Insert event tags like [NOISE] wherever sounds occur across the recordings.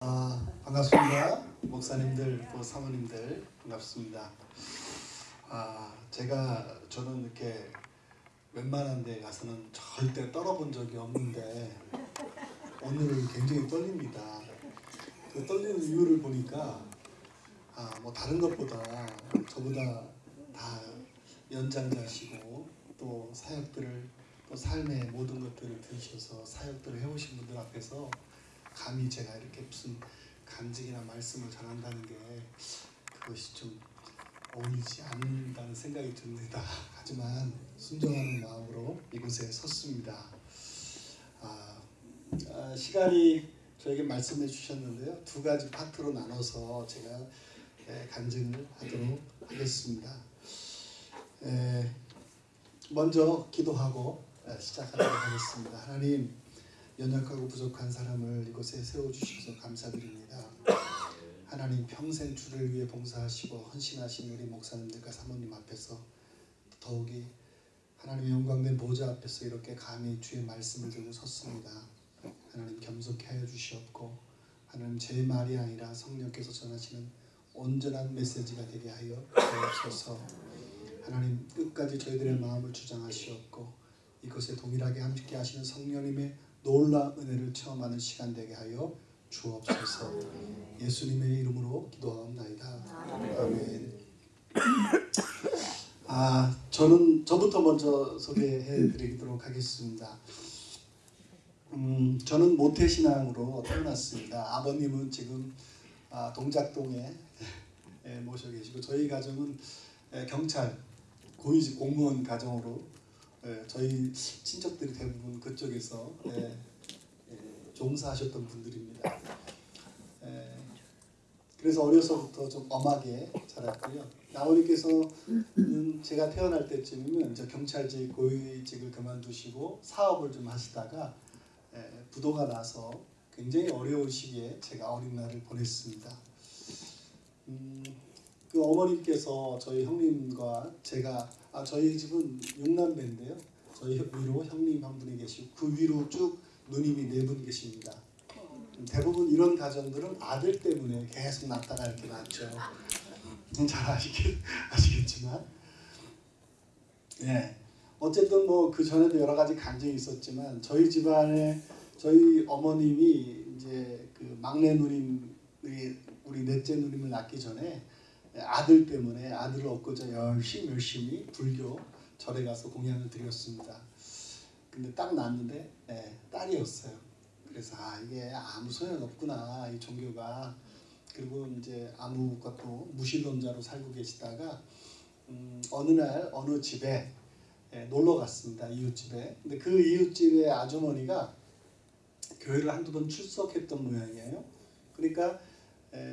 아, 반갑습니다. 목사님들 또 사모님들 반갑습니다. 아, 제가 저는 이렇게 웬만한 데 가서는 절대 떨어본 적이 없는데 오늘 굉장히 떨립니다. 그 떨리는 이유를 보니까 아, 뭐 다른 것보다 저보다 다 연장자시고 또 사역들을 또 삶의 모든 것들을 들으셔서 사역들을 해오신 분들 앞에서 감히 제가 이렇게 무슨 간증이나 말씀을 전한다는 게 그것이 좀 어울리지 않는다는 생각이 듭니다. 하지만 순종하는 마음으로 이곳에 섰습니다. 아, 아, 시간이 저에게 말씀해 주셨는데요. 두 가지 파트로 나눠서 제가 에, 간증을 하도록 하겠습니다. 에, 먼저 기도하고 에, 시작하도록 하겠습니다. 하나님 연약하고 부족한 사람을 이곳에 세워주셔서 감사드립니다. 하나님 평생 주를 위해 봉사하시고 헌신하신 우리 목사님들과 사모님 앞에서 더욱이 하나님의 영광된 보좌 앞에서 이렇게 감히 주의 말씀을 들고 섰습니다. 하나님 겸손케 하여 주시옵고 하나님 제 말이 아니라 성령께서 전하시는 온전한 메시지가 되게 하여 주옵소서 하나님 끝까지 저희들의 마음을 주장하시옵고 이것에 동일하게 함께 하시는 성령님의 놀라운 은혜를 체험하는 시간 되게 하여 주옵소서. 예수님의 이름으로 기도하옵나이다. 아멘. 아, 저는 저부터 먼저 소개해 드리도록 하겠습니다. 음, 저는 모태 신앙으로 태어났습니다. 아버님은 지금 아, 동작동에 예, 모셔 계시고 저희 가정은 예, 경찰 고위직 공무원 가정으로 예, 저희 친척들이 대부분 그쪽에서 예, 예, 종사하셨던 분들입니다. 예, 그래서 어려서부터 좀 엄하게 자랐고요. 아버님께서는 제가 태어날 때쯤이면 이제 경찰직 고위직을 그만두시고 사업을 좀 하시다가 예, 부도가 나서 굉장히 어려운 시기에 제가 어린 날을 보냈습니다. 음, 그 어머님께서 저희 형님과 제가 아 저희 집은 육남배인데요. 저희 위로 형님 한 분이 계시고 그 위로 쭉 누님이 네 분 계십니다. 대부분 이런 가정들은 아들 때문에 계속 낳다가 이렇게 낳죠. 잘 아시겠, 아시겠지만 예 어쨌든 뭐 그 전에도 여러 가지 간증이 있었지만 저희 집안에 저희 어머님이 이제 그 막내 누님 우리 넷째 누님을 낳기 전에 아들 때문에 아들을 얻고자 열심히 열심히 불교 절에 가서 공양을 드렸습니다. 근데 딱 낳았는데 네, 딸이었어요. 그래서 아 이게 아무 소용 없구나 이 종교가 그리고 이제 아무것도 무신론자로 살고 계시다가 음, 어느 날 어느 집에 예, 놀러 갔습니다 이웃집에 근데 그 이웃집의 아주머니가 교회를 한두 번 출석했던 모양이에요 그러니까 에,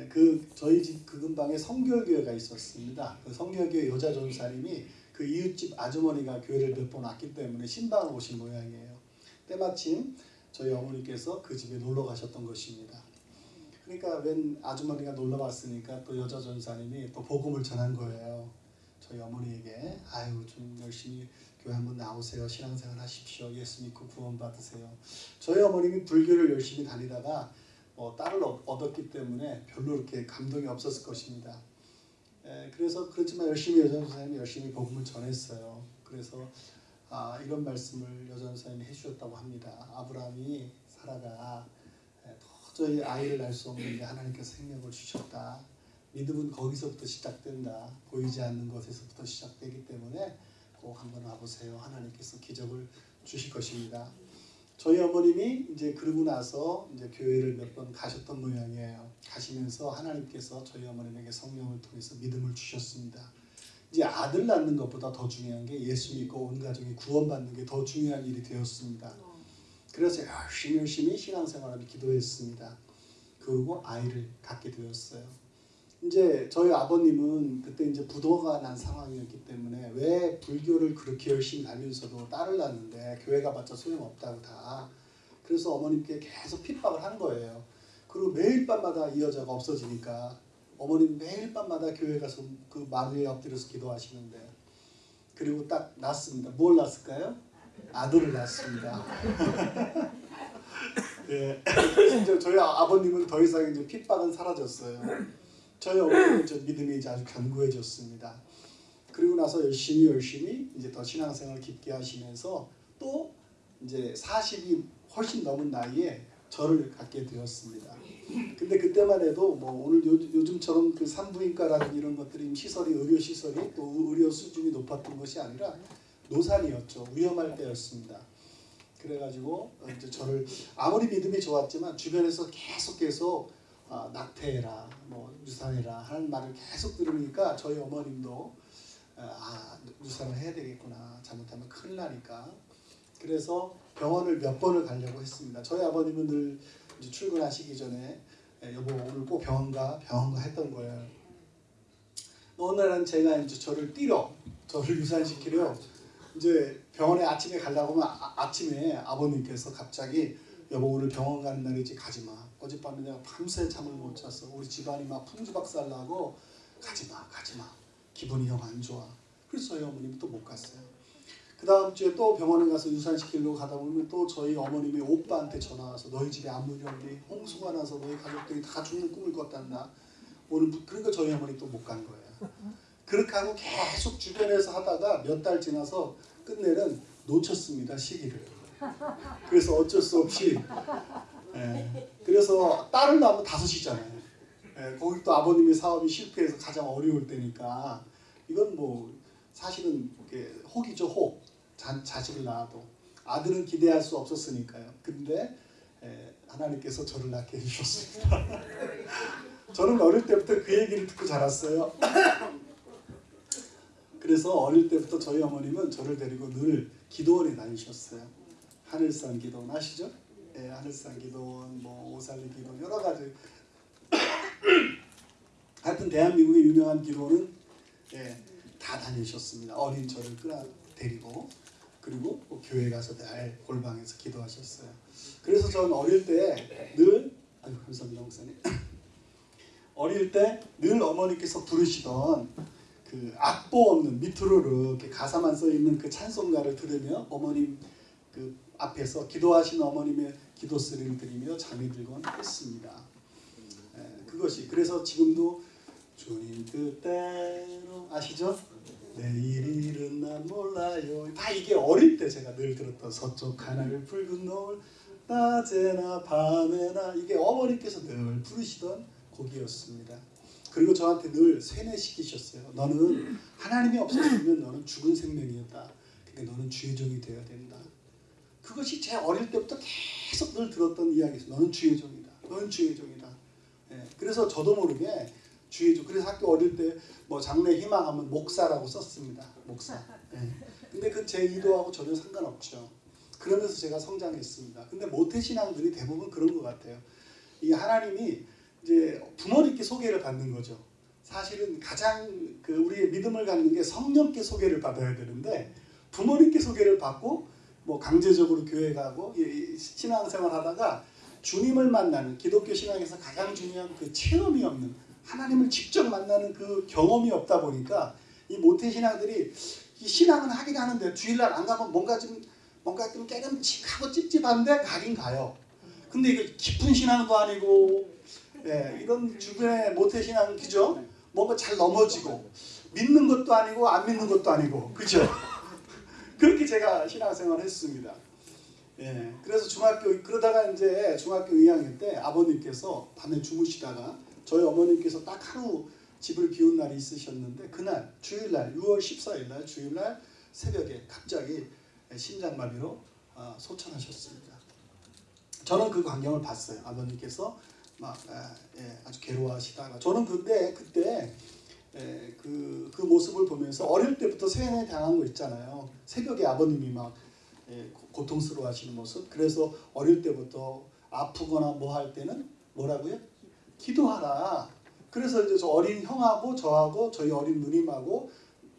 그 저희 집 그 근방에 성결교회가 있었습니다. 그 성결교회 여자 전사님이 그 이웃집 아주머니가 교회를 몇 번 왔기 때문에 신방을 오신 모양이에요. 때마침 저희 어머니께서 그 집에 놀러 가셨던 것입니다. 그러니까 웬 아주머니가 놀러 왔으니까 또 여자 전사님이 또 복음을 전한 거예요. 저희 어머니에게 아유 좀 열심히 교회 한번 나오세요. 신앙생활 하십시오. 예수 믿고 구원 받으세요. 저희 어머님이 불교를 열심히 다니다가 뭐 딸을 얻었기 때문에 별로 이렇게 감동이 없었을 것입니다. 에, 그래서 그렇지만 열심히 여전 선생님이 열심히 복음을 전했어요. 그래서 아, 이런 말씀을 여전 선생님이 해주셨다고 합니다. 아브라함이 사라가 에, 도저히 아이를 낳을 수 없는데 하나님께서 생명을 주셨다. 믿음은 거기서부터 시작된다. 보이지 않는 것에서부터 시작되기 때문에 꼭 한번 와보세요. 하나님께서 기적을 주실 것입니다. 저희 어머님이 이제 그러고 나서 이제 교회를 몇 번 가셨던 모양이에요. 가시면서 하나님께서 저희 어머님에게 성령을 통해서 믿음을 주셨습니다. 이제 아들 낳는 것보다 더 중요한 게 예수 믿고 온 가족이 구원받는 게 더 중요한 일이 되었습니다. 그래서 열심히 열심히 신앙생활을 기도했습니다. 그리고 아이를 갖게 되었어요. 이제 저희 아버님은 그때 이제 부도가 난 상황이었기 때문에 왜 불교를 그렇게 열심히 다니면서도 딸을 낳는데 교회 가봤자 소용없다고 다 그래서 어머님께 계속 핍박을 한 거예요. 그리고 매일 밤마다 이 여자가 없어지니까 어머님 매일 밤마다 교회 가서 그 마루에 엎드려서 기도하시는데 그리고 딱 낳습니다. 뭘 낳았을까요? 아들을 낳습니다. [LAUGHS] 예, [LAUGHS] 저희 아- 아버님은 더 이상 이제 핍박은 사라졌어요. 저희 어머니는 저 믿음이 이제 아주 견고해졌습니다. 그리고 나서 열심히 열심히 이제 더 신앙생활 깊게 하시면서 또 이제 40이 훨씬 넘은 나이에 저를 갖게 되었습니다. 근데 그때만 해도 뭐 오늘 요, 요즘처럼 그 산부인과라든 이런 것들이 시설이 의료 시설이 또 의료 수준이 높았던 것이 아니라 노산이었죠. 위험할 때였습니다. 그래가지고 이제 저를 아무리 믿음이 좋았지만 주변에서 계속 계속 아, 낙태해라, 뭐 유산해라 하는 말을 계속 들으니까 저희 어머님도 아 유산을 해야 되겠구나 잘못하면 큰일 나니까 그래서 병원을 몇 번을 가려고 했습니다. 저희 아버님은 늘 출근하시기 전에 에, 여보 오늘 꼭 병원 가 병원 가 했던 거예요. 어느 날은 제가 이제 저를 뛰러 저를 유산시키려 이제 병원에 아침에 가려고 하면 아, 아침에 아버님께서 갑자기 여보 오늘 병원 가는 날이지 가지 마. 어젯밤에 내가 밤새 잠을 못 잤어. 우리 집안이 막 풍지박살 나고 가지 마, 가지 마. 기분이 영 안 좋아. 그래서 저희 어머님이 또 못 갔어요. 그 다음 주에 또 병원에 가서 유산시키려고 가다 보면 또 저희 어머님이 오빠한테 전화 와서 너희 집에 없니? 홍수가 나서 너희 가족들이 다 죽는 꿈을 꿨단다. 오늘 무- 그러니까 저희 어머니 또 못 간 거예요. 그렇게 하고 계속 주변에서 하다가 몇 달 지나서 끝내는 놓쳤습니다 시기를. 그래서 어쩔 수 없이 예, 그래서 딸을 낳으면 다섯이잖아요. 예, 거기 또 아버님의 사업이 실패해서 가장 어려울 때니까 이건 뭐 사실은 혹이죠 혹 자, 자식을 낳아도 아들은 기대할 수 없었으니까요. 근데 예, 하나님께서 저를 낳게 해주셨습니다. [LAUGHS] 저는 어릴 때부터 그 얘기를 듣고 자랐어요. 그래서 어릴 때부터 저희 어머님은 저를 데리고 늘 기도원에 다니셨어요. 하늘산 기도원 아시죠? 예, 하늘산 기도원, 뭐 오살리 기도원 여러 가지. [COUGHS] 하여튼 대한민국의 유명한 기도원은 예, 다 다니셨습니다. 어린 저를 끌어 데리고 그리고 뭐 교회 가서 늘 골방에서 기도하셨어요. 그래서 저는 어릴 때 늘 아유 감사합니다 목사님. [COUGHS] 어릴 때 늘 어머니께서 부르시던 그 악보 없는 밑으로 이렇게 가사만 써 있는 그 찬송가를 들으며 어머님 그 앞에서 기도하시는 어머님의 기도 소리를 들으며 잠이 들곤 했습니다. 예, 그것이 그래서 지금도 주님 뜻대로 아시죠? 내일 일은 난 몰라요. 다 이게 어릴 때 제가 늘 들었던 서쪽 하늘 붉은 노을 낮에나 밤에나 이게 어머니께서 늘 부르시던 곡이었습니다. 그리고 저한테 늘 세뇌시키셨어요. 너는 하나님이 없었으면 너는 죽은 생명이었다. 근데 너는 주의 종이 되어야 된다. 그것이 제 어릴 때부터 계속 늘 들었던 이야기였어요. 너는 주의 종이다. 너는 주의 종이다. 예, 그래서 저도 모르게 주의 종. 그래서 학교 어릴 때 뭐 장래 희망하면 목사라고 썼습니다. 목사. 예. 근데 그제 의도하고 전혀 상관없죠. 그러면서 제가 성장했습니다. 근데 모태 신앙들이 대부분 그런 것 같아요. 이 하나님이 이제 부모님께 소개를 받는 거죠. 사실은 가장 그 우리의 믿음을 갖는 게 성령께 소개를 받아야 되는데 부모님께 소개를 받고 뭐 강제적으로 교회 가고 신앙생활 하다가 주님을 만나는 기독교 신앙에서 가장 중요한 그 체험이 없는 하나님을 직접 만나는 그 경험이 없다 보니까 이 모태 신앙들이 이 신앙은 하긴 하는데 주일날 안 가면 뭔가 좀 뭔가 좀 깨름칙하고 찝찝한데 가긴 가요. 근데 이거 깊은 신앙도 아니고 예, 이런 주변의 모태 신앙 그죠? 뭔가 잘 넘어지고 믿는 것도 아니고 안 믿는 것도 아니고 그죠? 그렇게 제가 신앙생활을 했습니다. 예, 그래서 중학교 그러다가 이제 중학교 2학년 때 아버님께서 밤에 주무시다가 저희 어머님께서 딱 하루 집을 비운 날이 있으셨는데 그날 주일날 6월 14일 날 주일날 새벽에 갑자기 심장마비로 아, 소천하셨습니다. 저는 그 광경을 봤어요. 아버님께서 막 아, 예, 아주 괴로워하시다가 저는 근데 그때 예, 그, 그 모습을 보면서 어릴 때부터 세뇌 당한 거 있잖아요. 새벽에 아버님이 막 예, 고- 고통스러워 하시는 모습. 그래서 어릴 때부터 아프거나 뭐 할 때는 뭐라고요? 기도하라. 그래서 이제 저 어린 형하고 저하고 저희 어린 누님하고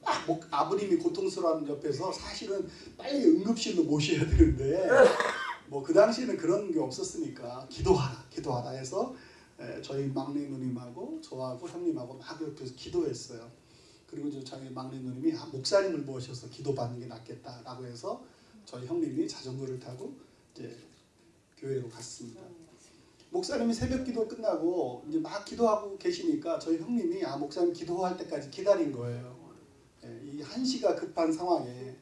막 목- 아버님이 고통스러워하는 옆에서 사실은 빨리 응급실로 모셔야 되는데 뭐 그 당시에는 그런 게 없었으니까 기도하라, 기도하라 해서 에, 저희 막내 누님하고 저하고 형님하고 막 옆에서 기도했어요. 그리고 이제 저희 막내 누님이 아, 목사님을 모셔서 기도받는 게 낫겠다라고 해서 저희 형님이 자전거를 타고 이제 교회로 갔습니다. 목사님이 새벽 기도 끝나고 이제 막 기도하고 계시니까 저희 형님이 아 목사님 기도할 때까지 기다린 거예요. 예, 이 한시가 급한 상황에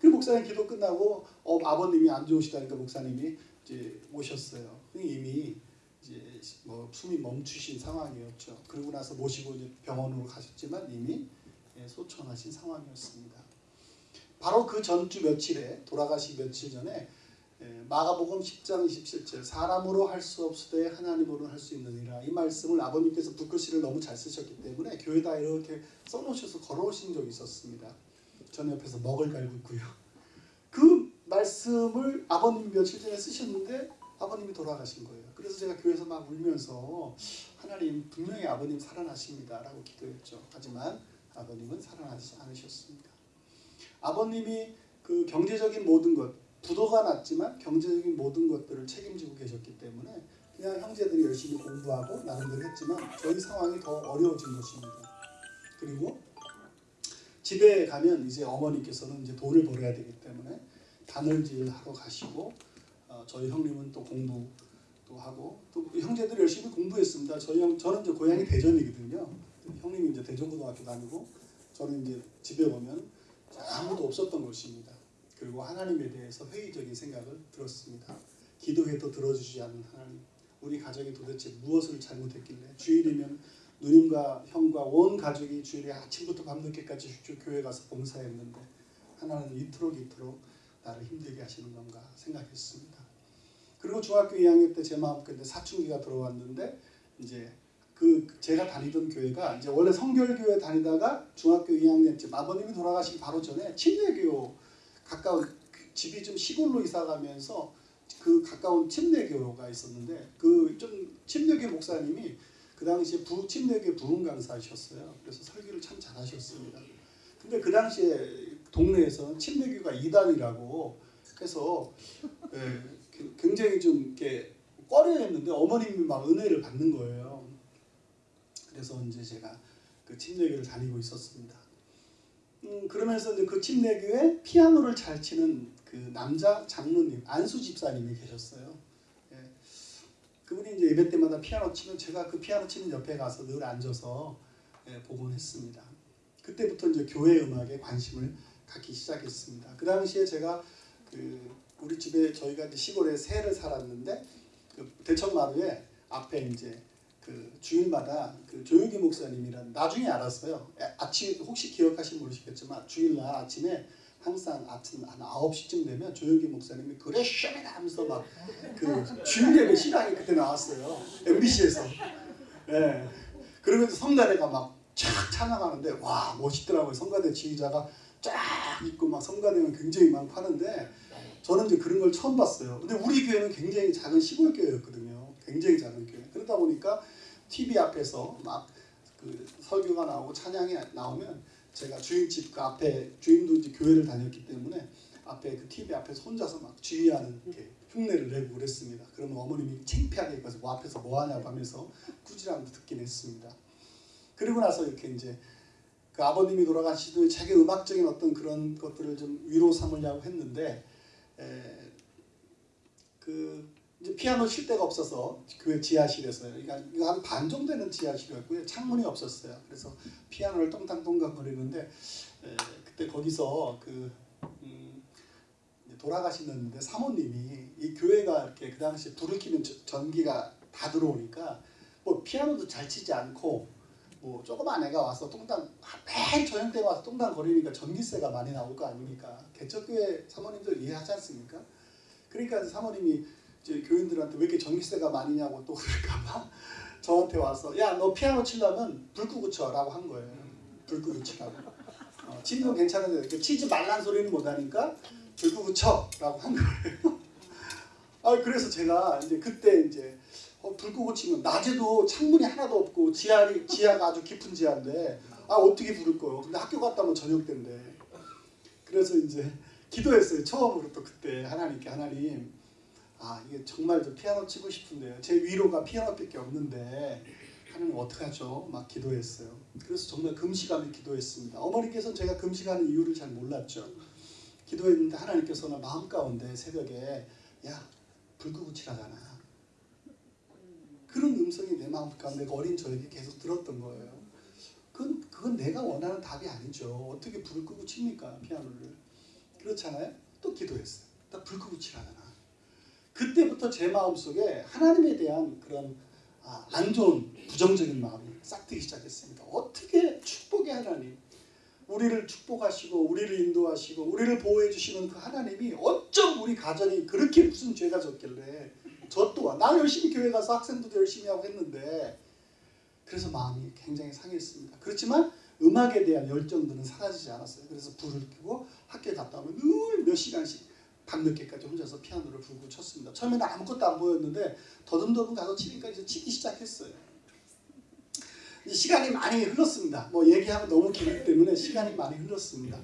그 목사님 기도 끝나고 어, 아버님이 안 좋으시다니까 목사님이 이제 오셨어요. 이미 이제 뭐 숨이 멈추신 상황이었죠. 그러고 나서 모시고 이제 병원으로 가셨지만 이미 예, 소천하신 상황이었습니다. 바로 그 전주 며칠에 돌아가시 며칠 전에 예, 마가복음 10장 27절 사람으로 할 수 없으되 하나님으로 할 수 있느니라 이 말씀을 아버님께서 붓글씨를 너무 잘 쓰셨기 때문에 교회다 이렇게 써놓으셔서 걸어오신 적이 있었습니다. 전 옆에서 먹을 갈고 있고요. 그 말씀을 아버님 며칠 전에 쓰셨는데 아버님이 돌아가신 거예요. 그래서 제가 교회에서 막 울면서 하나님 분명히 아버님 살아나십니다 라고 기도했죠. 하지만 아버님은 살아나지 않으셨습니다. 아버님이 그 경제적인 모든 것 부도가 났지만 경제적인 모든 것들을 책임지고 계셨기 때문에 그냥 형제들이 열심히 공부하고 나름대로 했지만 저희 상황이 더 어려워진 것입니다. 그리고 집에 가면 이제 어머니께서는 이제 돈을 벌어야 되기 때문에 단을질 하러 가시고 어, 저희 형님은 또 공부 또 하고 또 형제들 열심히 공부했습니다. 저희 형 저는 이제 고향이 대전이거든요. 형님이 이제 대전고등학교 다니고 저는 이제 집에 오면 아무도 없었던 것입니다. 그리고 하나님에 대해서 회의적인 생각을 들었습니다. 기도해도 들어주지 않는 하나님. 우리 가정이 도대체 무엇을 잘못했길래 주일이면 누님과 형과 온 가족이 주일에 아침부터 밤늦게까지 교회 가서 봉사했는데 하나는 이토록 이토록 나를 힘들게 하시는 건가 생각했습니다. 그리고 중학교 2학년 때 제 마음속에 사춘기가 들어왔는데 이제 그 제가 다니던 교회가 이제 원래 성결교회 다니다가 중학교 2학년 쯤 아버님이 돌아가시기 바로 전에 침례교 가까운 집이 좀 시골로 이사가면서 그 가까운 침례교가 있었는데 그 좀 침례교 목사님이 그 당시에 부 침례교 부흥 강사하셨어요. 그래서 설교를 참 잘하셨습니다. 근데 그 당시에 동네에서 침례교가 이단이라고 해서 예, 굉장히 좀 이렇게 꺼려했는데 어머님이 막 은혜를 받는 거예요. 그래서 이제 제가 그 침례교를 다니고 있었습니다. 음, 그러면서 이제 그 침례교에 피아노를 잘 치는 그 남자 장로님 안수 집사님이 계셨어요. 예. 그분이 이제 예배 때마다 피아노 치면 제가 그 피아노 치는 옆에 가서 늘 앉아서 예, 보곤 했습니다. 그때부터 이제 교회 음악에 관심을 갖기 시작했습니다. 그 당시에 제가 그 우리 집에 저희가 이제 시골에 새를 살았는데 그 대천마루에 앞에 이제 그 주일마다 그 조용기 목사님이란 나중에 알았어요. 아침 혹시 기억하시면 모르시겠지만 주일날 아침에 항상 아침 한 9시쯤 되면 조용기 목사님이 그래 쇼맨 하면서 막 그 주일 예배 시간이 그때 나왔어요. MBC에서. 예. 네. 그러면서 성가대가 막 쫙 찬양하는데 와 멋있더라고요. 성가대 지휘자가 쫙 있고 막 성가대는 굉장히 많고 하는데 저는 이제 그런 걸 처음 봤어요. 근데 우리 교회는 굉장히 작은 시골 교회였거든요. 굉장히 작은 교회. 그러다 보니까 TV 앞에서 막 그 설교가 나오고 찬양이 나오면 제가 주인집 그 앞에 주인도 이제 교회를 다녔기 때문에 앞에 그 TV 앞에서 혼자서 막 주의하는 이렇게 흉내를 내고 그랬습니다. 그러면 어머님이 창피하게 가서 뭐 앞에서 뭐 하냐고 하면서 꾸지람도 듣긴 했습니다. 그리고 나서 이렇게 이제 그 아버님이 돌아가시도 자기 음악적인 어떤 그런 것들을 좀 위로 삼으려고 했는데 에, 그 피아노 칠 데가 없어서 교회 지하실에서요. 그러니까 한반 정도 되는 지하실이었고요. 창문이 없었어요. 그래서 피아노를 똥땅똥땅 거리는데 에, 그때 거기서 그 음, 돌아가시는데 사모님이 이 교회가 이렇게 그 당시에 불을 켜면 전기가 다 들어오니까 뭐 피아노도 잘 치지 않고 뭐 조그만 애가 와서 똥땅 매일 저녁 때 와서 똥땅 거리니까 전기세가 많이 나올 거 아닙니까? 개척교회 사모님들 이해하지 않습니까? 그러니까 사모님이 이제 교인들한테 왜 이렇게 전기세가 많이냐고 또 그럴까봐 [LAUGHS] 저한테 와서 야 너 피아노 치려면 불 끄고 쳐라고 한 거예요. 불 끄고 치라고. 어, 치는 건 괜찮은데 치지 말란 소리는 못하니까 불 끄고 쳐라고 한 거예요. [LAUGHS] 아 그래서 제가 이제 그때 이제 어, 불 끄고 치면 낮에도 창문이 하나도 없고 지하리 지하가 아주 깊은 지하인데 아 어떻게 불을 꺼요? 근데 학교 갔다 오면 저녁 때인데 그래서 이제 기도했어요. 처음으로 또 그때 하나님께 하나님 아 이게 정말 저 피아노 치고 싶은데요. 제 위로가 피아노밖에 없는데 하나님 어떡하죠? 막 기도했어요. 그래서 정말 금식하며 기도했습니다. 어머니께서는 제가 금식하는 이유를 잘 몰랐죠. 기도했는데 하나님께서는 마음 가운데 새벽에 야 불 끄고 칠하잖아. 그런 음성이 내 마음 가운데 어린 저에게 계속 들었던 거예요. 그건, 그건 내가 원하는 답이 아니죠. 어떻게 불을 끄고 칩니까 피아노를. 그렇잖아요. 또 기도했어요. 나 불 끄고 칠하잖아. 그때부터 제 마음속에 하나님에 대한 그런 아, 안 좋은 부정적인 마음이 싹 트기 시작했습니다. 어떻게 축복의 하나님, 우리를 축복하시고 우리를 인도하시고 우리를 보호해 주시는 그 하나님이 어쩜 우리 가정이 그렇게 무슨 죄가 졌길래 저 또한 나 열심히 교회 가서 학생들도 열심히 하고 했는데 그래서 마음이 굉장히 상했습니다. 그렇지만 음악에 대한 열정들은 사라지지 않았어요. 그래서 불을 켜고 학교에 갔다 오면 늘 몇 시간씩 밤늦게까지 혼자서 피아노를 불고 쳤습니다. 처음에는 아무것도 안 보였는데 더듬더듬 가서 치니까 이제 치기 시작했어요. 시간이 많이 흘렀습니다. 뭐 얘기하면 너무 길기 때문에 시간이 많이 흘렀습니다.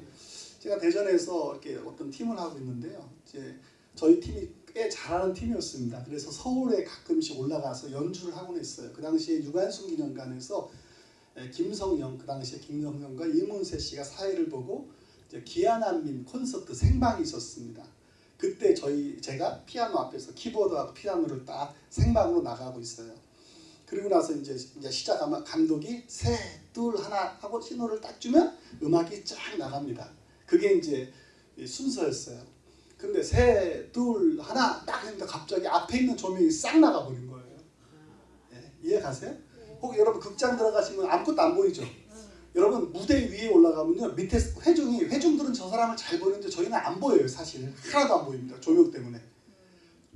제가 대전에서 이렇게 어떤 팀을 하고 있는데요. 이제 저희 팀이 꽤 잘하는 팀이었습니다. 그래서 서울에 가끔씩 올라가서 연주를 하곤 했어요. 그 당시에 유관순 기념관에서 김성영, 그 당시에 김성영과 이문세 씨가 사회를 보고 기아난민 콘서트 생방이 있었습니다. 그때 저희 제가 피아노 앞에서 키보드하고 피아노를 딱 생방으로 나가고 있어요. 그리고 나서 이제 이제 시작하면 감독이 세, 둘, 하나 하고 신호를 딱 주면 음악이 쫙 나갑니다. 그게 이제 순서였어요. 근데 세, 둘, 하나 딱 했는데 갑자기 앞에 있는 조명이 싹 나가버린 거예요. 예, 이해 가세요? 혹 여러분 극장 들어가시면 아무것도 안 보이죠? 여러분 무대 위에 올라가면요 밑에 회중이 회중들은 저 사람을 잘 보는데 저희는 안 보여요 사실. 하나도 안 보입니다 조명 때문에.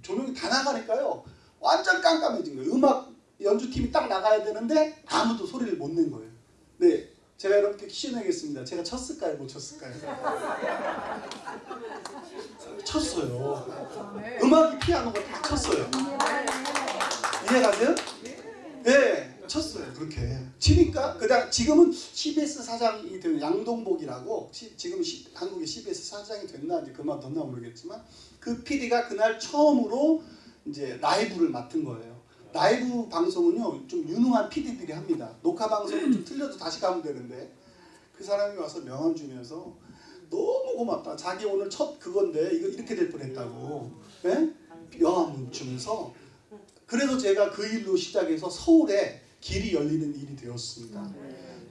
조명이 다 나가니까요 완전 깜깜해진 거예요. 음악 연주팀이 딱 나가야 되는데 아무도 소리를 못 낸 거예요. 네 제가 여러분께 퀴즈 내겠습니다. 제가 쳤을까요? 못 쳤을까요? 쳤어요. 음악이 피아노가 다 쳤어요. 이해가세요? 네 쳤어요. 그렇게. 치니까 그다음 지금은 CBS 사장이 된 양동복이라고 시, 지금 시, 한국의 CBS 사장이 됐나 이제 그만 뒀나 모르겠지만 그 PD가 그날 처음으로 이제 라이브를 맡은 거예요. 라이브 방송은요 좀 유능한 PD들이 합니다. 녹화 방송은 좀 틀려도 다시 가면 되는데 그 사람이 와서 명함 주면서 너무 고맙다. 자기 오늘 첫 그건데 이거 이렇게 될 뻔했다고 네? 명함 주면서 그래서 제가 그 일로 시작해서 서울에 길이 열리는 일이 되었습니다.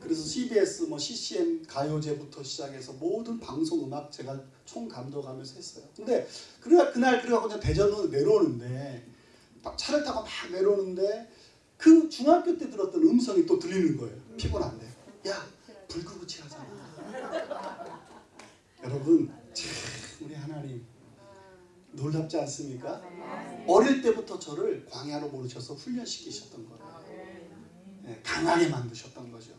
그래서 CBS, 뭐 CCM 가요제부터 시작해서 모든 방송 음악 제가 총 감독하면서 했어요. 근데 그날 그래갖고 대전으로 내려오는데 차를 타고 막 내려오는데 그 중학교 때 들었던 음성이 또 들리는 거예요. 피곤한데. 야, 불 끄고 치하잖아. 여러분, 참 우리 하나님 놀랍지 않습니까? 어릴 때부터 저를 광야로 모르셔서 훈련시키셨던 거예요. 예, 강하게 만드셨던 거죠.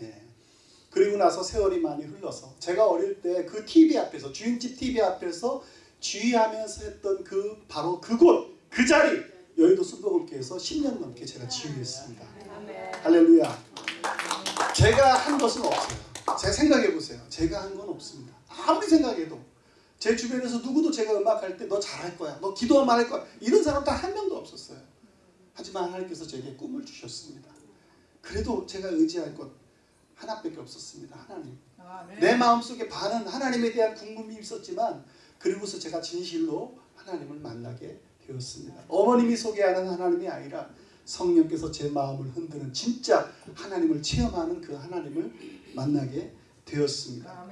예. 그리고 나서 세월이 많이 흘러서 제가 어릴 때 그 TV 앞에서 주인집 TV 앞에서 주의하면서 했던 그 바로 그곳 그 자리 여의도 순복음교에서 10년 넘게 제가 지휘했습니다. 할렐루야. 제가 한 것은 없어요. 제가 생각해 보세요. 제가 한 건 없습니다. 아무리 생각해도 제 주변에서 누구도 제가 음악할 때 너 잘할 거야. 너 기도만 할 거야. 이런 사람 딱한 명도 없었어요. 하지만 하나님께서 제게 꿈을 주셨습니다. 그래도 제가 의지할 것 하나밖에 없었습니다. 하나님. 아, 네. 내 마음속에 반은 하나님에 대한 궁금이 있었지만 그리고서 제가 진실로 하나님을 만나게 되었습니다. 어머님이 소개하는 하나님이 아니라 성령께서 제 마음을 흔드는 진짜 하나님을 체험하는 그 하나님을 만나게 되었습니다.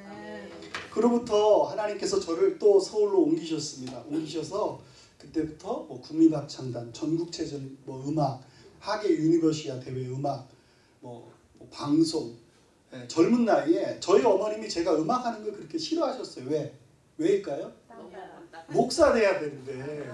그로부터 하나님께서 저를 또 서울로 옮기셨습니다. 옮기셔서 그때부터 뭐 국립합창단, 전국체전 뭐 음악, 하계 유니버시아 대회 음악 뭐, 뭐 방송 예, 젊은 나이에 저희 어머님이 제가 음악하는 걸 그렇게 싫어하셨어요. 왜? 왜일까요? 목사 돼야 되는데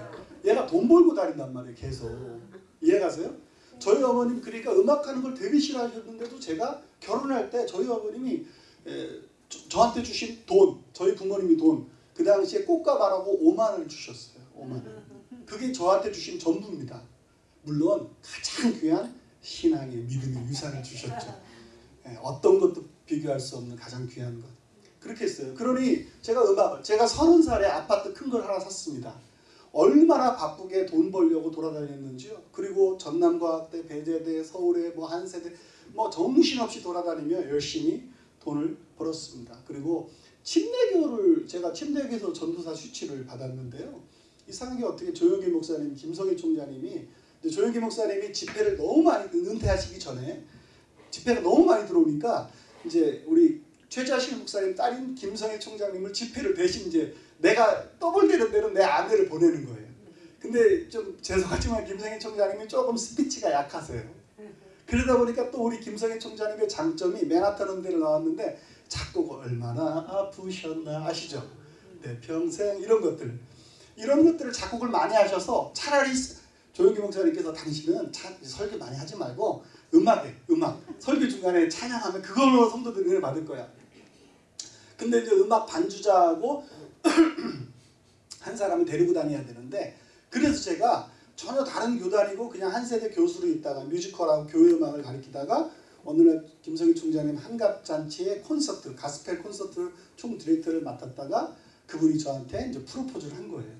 얘가 돈 벌고 다닌단 말이에요. 계속 이해가세요? 저희 어머님 그러니까 음악하는 걸 되게 싫어하셨는데도 제가 결혼할 때 저희 어머님이 에, 저, 한테 주신 돈 저희 부모님이 돈 그 당시에 꽃가마라고 5만 원을 주셨어요. 5만 원. 그게 저한테 주신 전부입니다. 물론 가장 귀한 신앙의 믿음의 유산을 주셨죠. 예, 어떤 것도 비교할 수 없는 가장 귀한 것. 그렇게 했어요. 그러니 제가 음악을 제가 서른 살에 아파트 큰 걸 하나 샀습니다. 얼마나 바쁘게 돈 벌려고 돌아다녔는지요. 그리고 전남과학대, 배제대, 서울에 뭐 한세대 뭐 정신없이 돌아다니며 열심히 돈을 벌었습니다. 그리고 침례교를 제가 침례교에서 전도사 수치를 받았는데요. 이상하게 어떻게 조영기 목사님, 김성희 총장님이 조영기 목사님이 집회를 너무 많이 은퇴하시기 전에 집회가 너무 많이 들어오니까 이제 우리 최자실 목사님 딸인 김성희 총장님을 집회를 대신 이제 내가 떠벌대는 대로 내 아내를 보내는 거예요. 근데 좀 죄송하지만 김성희 총장님이 조금 스피치가 약하세요. 그러다 보니까 또 우리 김성희 총장님의 장점이 맨하탄 음대를 나왔는데 작곡 얼마나 아프셨나 아시죠? 내 평생 이런 것들 이런 것들을 작곡을 많이 하셔서 차라리 조영기 목사님께서 당신은 차, 설교 많이 하지 말고 음악에 음악 설교 중간에 찬양하면 그걸로 성도들이 은혜 받을 거야. 근데 이제 음악 반주자하고 [CLEARS THROAT] 한 사람을 데리고 다녀야 되는데 그래서 제가 전혀 다른 교단이고 그냥 한 세대 교수로 있다가 뮤지컬하고 교회 음악을 가르치다가 어느 날 김성희 총장님 한갑 잔치의 콘서트 가스펠 콘서트 총 디렉터를 맡았다가 그분이 저한테 이제 프로포즈를 한 거예요.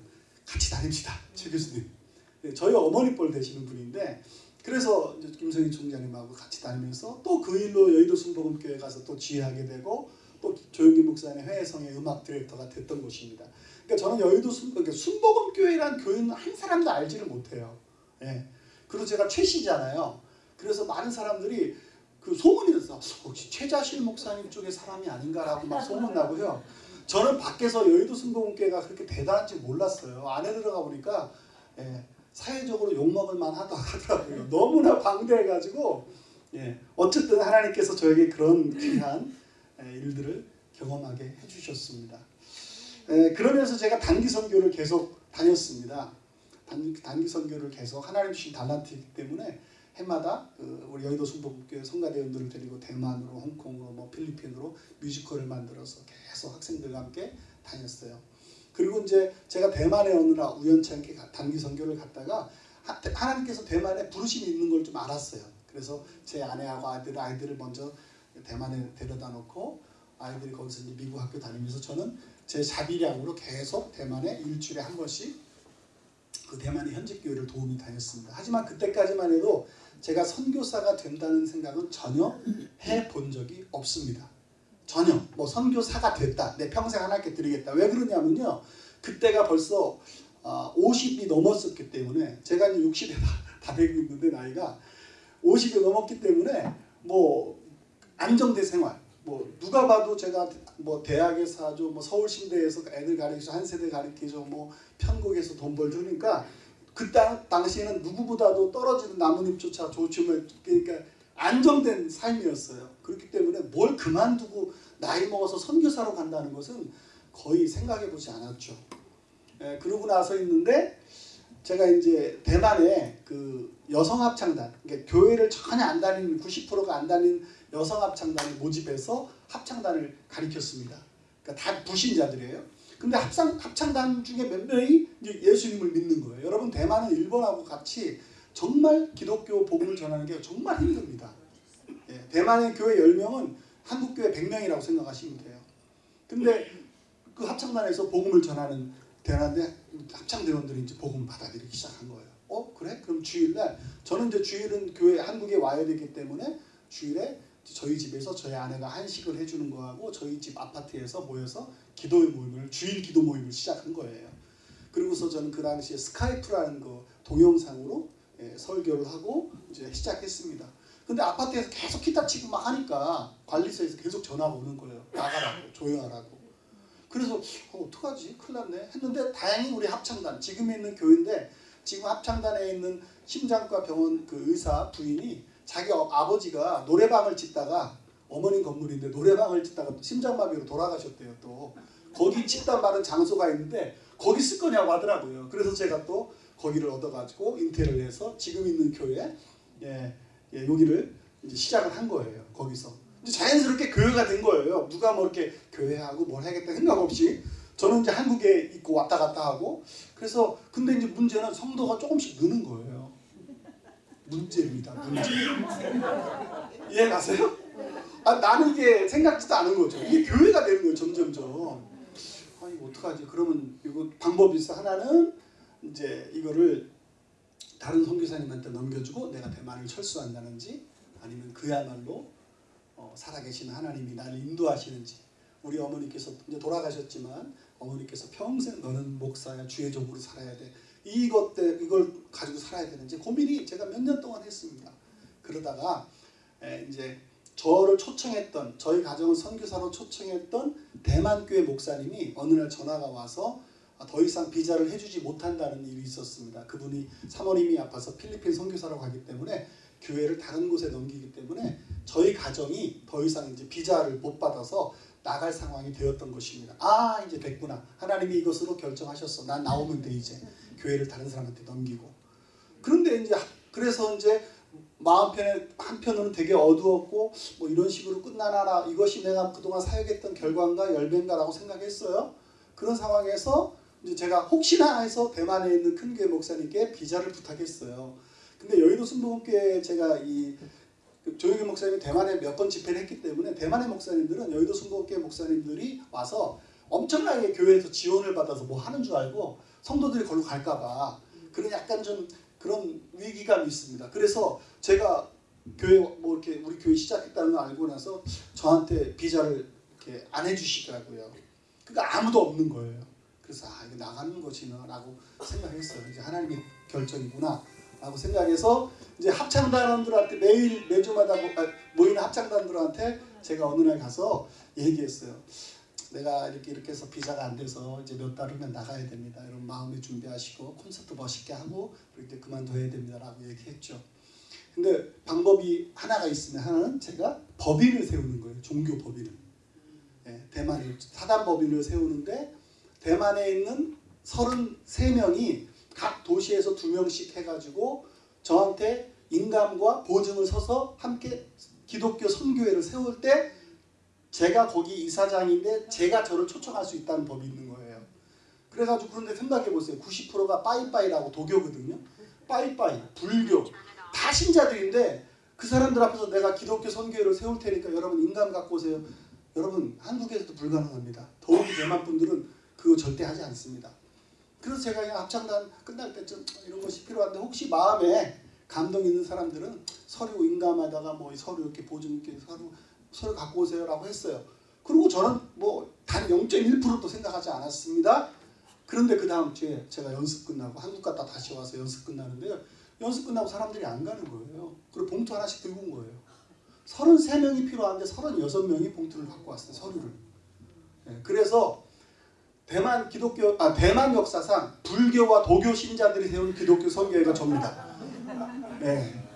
같이 다닙시다, 최 교수님. 네, 저희 어머니 뻘 되시는 분인데 그래서 김성희 총장님하고 같이 다니면서 또 그 일로 여의도 순복음교회 가서 또 지휘하게 되고 또 조영기 목사님 회성의 음악 디렉터가 됐던 곳입니다. 그러니까 저는 여의도 순, 그러니까 순복음 교회란 교회는 한 사람도 알지를 못해요. 예. 그리고 제가 최씨잖아요. 그래서 많은 사람들이 그 소문이 났어. 혹시 최자실 목사님 쪽의 사람이 아닌가라고 막 소문 나고요. 저는 밖에서 여의도 순복음교회가 그렇게 대단한지 몰랐어요. 안에 들어가 보니까 예, 사회적으로 욕먹을 만하다 하더라고요. 너무나 방대해가지고 예, 어쨌든 하나님께서 저에게 그런 귀한 예, 일들을 경험하게 해주셨습니다. 예, 그러면서 제가 단기 선교를 계속 다녔습니다. 단기, 선교를 계속 하나님 주신 달란트이기 때문에 해마다 그 우리 여의도 순복음교회 성가대원들을 데리고 대만으로, 홍콩으로, 뭐 필리핀으로 뮤지컬을 만들어서 계속 학생들과 함께 다녔어요. 그리고 이제 제가 대만에 오느라 우연찮게 단기 선교를 갔다가 하나님께서 대만에 부르심이 있는 걸 좀 알았어요. 그래서 제 아내하고 아이들 아이들을 먼저 대만에 데려다 놓고 아이들이 거기서 이제 미국 학교 다니면서 저는 제 자비량으로 계속 대만에 일주일에 한 번씩 그 대만의 현직 교회를 도움이 다녔습니다. 하지만 그때까지만 해도 제가 선교사가 된다는 생각은 전혀 해 본 적이 없습니다. 전혀 뭐 선교사가 됐다. 내 평생 하나님께 드리겠다. 왜 그러냐면요. 그때가 벌써 어, 50이 넘었었기 때문에 제가 이제 60에 다, 다 되고 있는데 나이가 50이 넘었기 때문에 뭐 안정된 생활. 뭐 누가 봐도 제가 뭐 대학에서 아주 뭐 서울신대에서 애들 가르치죠. 한 세대 가르치죠. 뭐 편곡에서 돈 벌죠. 그러니까 그 땅, 당시에는 누구보다도 떨어지는 나뭇잎조차 조춤을 그러니까 안정된 삶이었어요. 그렇기 때문에 뭘 그만두고 나이 먹어서 선교사로 간다는 것은 거의 생각해 보지 않았죠. 예, 그러고 나서 있는데 제가 이제 대만에 그 여성 합창단, 그러니까 교회를 전혀 안 다니는 90%가 안 다니는 여성 합창단을 모집해서 합창단을 가리켰습니다. 그러니까 다 불신자들이에요. 근데 합창, 합창단 중에 몇 명이 예수님을 믿는 거예요. 여러분 대만은 일본하고 같이 정말 기독교 복음을 전하는 게 정말 힘듭니다. 예, 대만의 교회 10명은 한국 교회 100명이라고 생각하시면 돼요. 근데 그 합창단에서 복음을 전하는 대단한데 합창 대원들이 이제 복음 받아들이기 시작한 거예요. 어 그래? 그럼 주일날 저는 이제 주일은 교회 한국에 와야 되기 때문에 주일에 저희 집에서 저희 아내가 한식을 해주는 거하고 저희 집 아파트에서 모여서 기도 모임을 주일 기도 모임을 시작한 거예요. 그리고서 저는 그 당시에 스카이프라는 거 동영상으로 예, 설교를 하고 이제 시작했습니다. 근데 아파트에서 계속 기타 치고 막 하니까 관리소에서 계속 전화가 오는 거예요. 나가라고 조용하라고. 그래서 어, 어떡하지? 큰일 났네 했는데 다행히 우리 합창단 지금 있는 교회인데 지금 합창단에 있는 심장과 병원 그 의사 부인이 자기 어, 아버지가 노래방을 짓다가 어머님 건물인데 노래방을 짓다가 심장마비로 돌아가셨대요 또. 거기 짓단 말은 장소가 있는데 거기 쓸 거냐고 하더라고요. 그래서 제가 또 거기를 얻어가지고 인테리어를 해서 지금 있는 교회 예, 예, 여기를 이제 시작을 한 거예요 거기서. 이제 자연스럽게 교회가 된 거예요. 누가 뭐 이렇게 교회하고 뭘 하겠다 생각 없이 저는 이제 한국에 있고 왔다 갔다 하고 그래서 근데 이제 문제는 성도가 조금씩 느는 거예요 문제입니다. 문제. 이해 가세요? 아, 나는 이게 생각지도 않은 거죠. 이게 교회가 되는 거예요 점점점. 아 이거 어떡하지? 그러면 이거 방법이 있어? 하나는 이제 이거를 다른 선교사님한테 넘겨주고 내가 대만을 철수한다는지 아니면 그야말로 어, 살아계신 하나님이 나를 인도하시는지. 우리 어머니께서 이제 돌아가셨지만 어머니께서 평생 너는 목사야 주의 종으로 살아야 돼. 이것 때 이걸 가지고 살아야 되는지 고민이 제가 몇 년 동안 했습니다. 그러다가 에, 이제 저를 초청했던 저희 가정을 선교사로 초청했던 대만교회 목사님이 어느 날 전화가 와서 아, 더 이상 비자를 해주지 못한다는 일이 있었습니다. 그분이 사모님이 아파서 필리핀 선교사로 가기 때문에 교회를 다른 곳에 넘기기 때문에 저희 가정이 더 이상 이제 비자를 못 받아서 나갈 상황이 되었던 것입니다. 아 이제 됐구나. 하나님이 이것으로 결정하셨어. 난 나오면 돼 이제 교회를 다른 사람한테 넘기고. 그런데 이제 그래서 이제 마음 편에 한편으로는 되게 어두웠고 뭐 이런 식으로 끝나나 이것이 내가 그동안 사역했던 결과인가 열배인가라고 생각했어요. 그런 상황에서 이제 제가 혹시나 해서 대만에 있는 큰 교회 목사님께 비자를 부탁했어요. 근데 여의도 순복음교회 제가 이 조영희 목사님이 대만에 몇 번 집회를 했기 때문에 대만의 목사님들은 여의도 순복음교회 목사님들이 와서 엄청나게 교회에서 지원을 받아서 뭐 하는 줄 알고 성도들이 걸로 갈까봐 그런 약간 좀 그런 위기감이 있습니다. 그래서 제가 교회 뭐 이렇게 우리 교회 시작했다는 걸 알고 나서 저한테 비자를 이렇게 안 해주시더라고요. 그러니까 아무도 없는 거예요. 그래서 아 이거 나가는 것이나라고 생각했어요. 이제 하나님의 결정이구나 라고 생각해서 이제 합창단원들한테 매일 매주마다 모- 아, 모이는 합창단들한테 제가 어느 날 가서 얘기했어요. 내가 이렇게 이렇게 해서 비자가 안 돼서 이제 몇 달 후면 나가야 됩니다. 여러분 마음에 준비하시고 콘서트 멋있게 하고 이렇게 그만둬야 됩니다라고 얘기했죠. 근데 방법이 하나가 있으면 하나는 제가 법인을 세우는 거예요. 종교 법인을. 예, 대만에 사단 법인을 세우는데 대만에 있는 33명이 각 도시에서 두 명씩 해가지고 저한테 인감과 보증을 서서 함께 기독교 선교회를 세울 때 제가 거기 이사장인데 제가 저를 초청할 수 있다는 법이 있는 거예요. 그래가지고 그런데 생각해 보세요. 90%가 빠이빠이라고 도교거든요. 빠이빠이, 불교 다 신자들인데 그 사람들 앞에서 내가 기독교 선교회를 세울 테니까 여러분 인감 갖고 오세요. 여러분 한국에서도 불가능합니다. 더욱이 대만 분들은 그거 절대 하지 않습니다. 그래서 제가 합창단 끝날 때쯤 이런 것이 필요한데 혹시 마음에 감동 있는 사람들은 서류 인감하다가 뭐 서류 이렇게 보증 이렇게 서류 서류 갖고 오세요라고 했어요. 그리고 저는 뭐 단 0.1%도 생각하지 않았습니다. 그런데 그 다음 주에 제가 연습 끝나고 한국 갔다 다시 와서 연습 끝나는데요. 연습 끝나고 사람들이 안 가는 거예요. 그리고 봉투 하나씩 들고 온 거예요. 33명이 필요한데 36명이 봉투를 갖고 왔어요. 서류를. 예, 그래서 대만 기독교 아 대만 역사상 불교와 도교 신자들이 세운 기독교 선교회가 접니다. 네.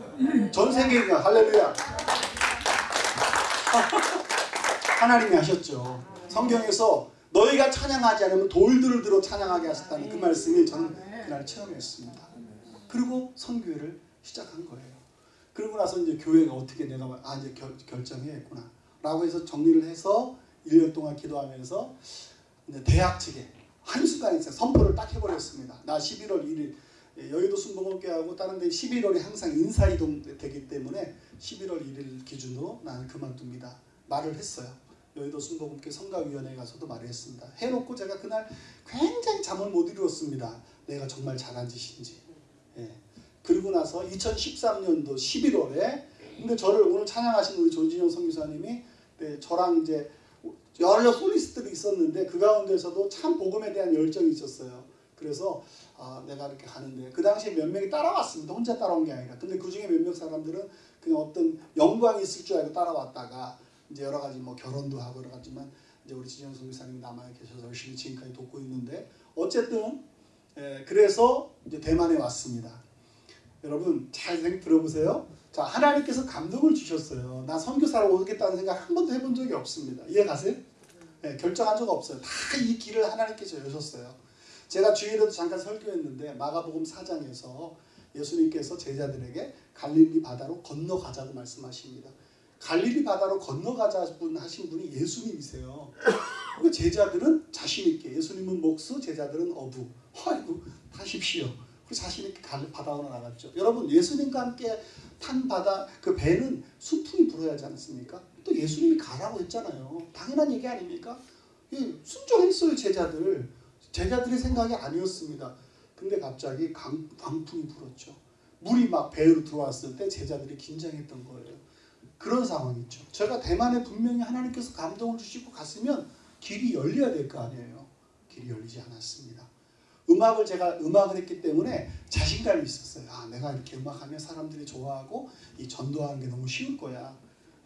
전 세계가 할렐루야. [LAUGHS] 하나님이 하셨죠. 성경에서 너희가 찬양하지 않으면 돌들을 들어 찬양하게 하셨다는 그 말씀이 저는 그날 체험했습니다. 그리고 선교회를 시작한 거예요. 그러고 나서 이제 교회가 어떻게 내가 아 이제 결, 결정해야겠구나 라고 해서 정리를 해서 1년 동안 기도하면서 대학 측에 한순간에 선포를 딱 해버렸습니다. 나 11월 1일 예, 여의도 순복음교회하고 다른 데 11월이 항상 인사이동 되기 때문에 11월 1일 기준으로 나는 그만둡니다. 말을 했어요. 여의도 순복음교회 성가위원회에 가서도 말을 했습니다. 해놓고 제가 그날 굉장히 잠을 못 이루었습니다. 내가 정말 잘한 짓인지. 예. 그리고 나서 2013년도 11월에 근데 저를 오늘 찬양하신 우리 조진영 선교사님이 네, 저랑 이제 여러 솔리스트들이 있었는데 그 가운데서도 참 복음에 대한 열정이 있었어요. 그래서 아, 내가 이렇게 가는데 그 당시에 몇 명이 따라왔습니다. 혼자 따라온 게 아니라. 근데 그 중에 몇몇 사람들은 그냥 어떤 영광이 있을 줄 알고 따라왔다가 이제 여러 가지 뭐 결혼도 하고 여러 가지만 이제 우리 지정 선교사님이 남아 계셔서 열심히 지금까지 돕고 있는데 어쨌든 예, 그래서 이제 대만에 왔습니다. 여러분 잘 생각 들어보세요. 자 하나님께서 감동을 주셨어요. 나 선교사로 오겠다는 생각 한 번도 해본 적이 없습니다. 이해 가세요? 네, 결정한 적 없어요. 다 이 길을 하나님께서 여셨어요. 제가 주일에도 잠깐 설교했는데 마가복음 4장에서 예수님께서 제자들에게 갈릴리 바다로 건너가자고 말씀하십니다. 갈릴리 바다로 건너가자 분 하신 분이 예수님이세요. 그 제자들은 자신 있게 예수님은 목수, 제자들은 어부. 아이고 하십시오. 그 자신 있게 갈 바다로 나갔죠. 여러분 예수님과 함께 탄 바다 그 배는 순풍이 불어야 하지 않습니까? 또 예수님이 가라고 했잖아요. 당연한 얘기 아닙니까? 예, 순종했어요 제자들. 제자들의 생각이 아니었습니다. 근데 갑자기 강, 광풍이 불었죠. 물이 막 배로 들어왔을 때 제자들이 긴장했던 거예요. 그런 상황이죠. 제가 대만에 분명히 하나님께서 감동을 주시고 갔으면 길이 열려야 될 거 아니에요. 길이 열리지 않았습니다. 음악을 제가 음악을 했기 때문에 자신감이 있었어요. 아, 내가 이렇게 음악하면 사람들이 좋아하고 이 전도하는 게 너무 쉬울 거야.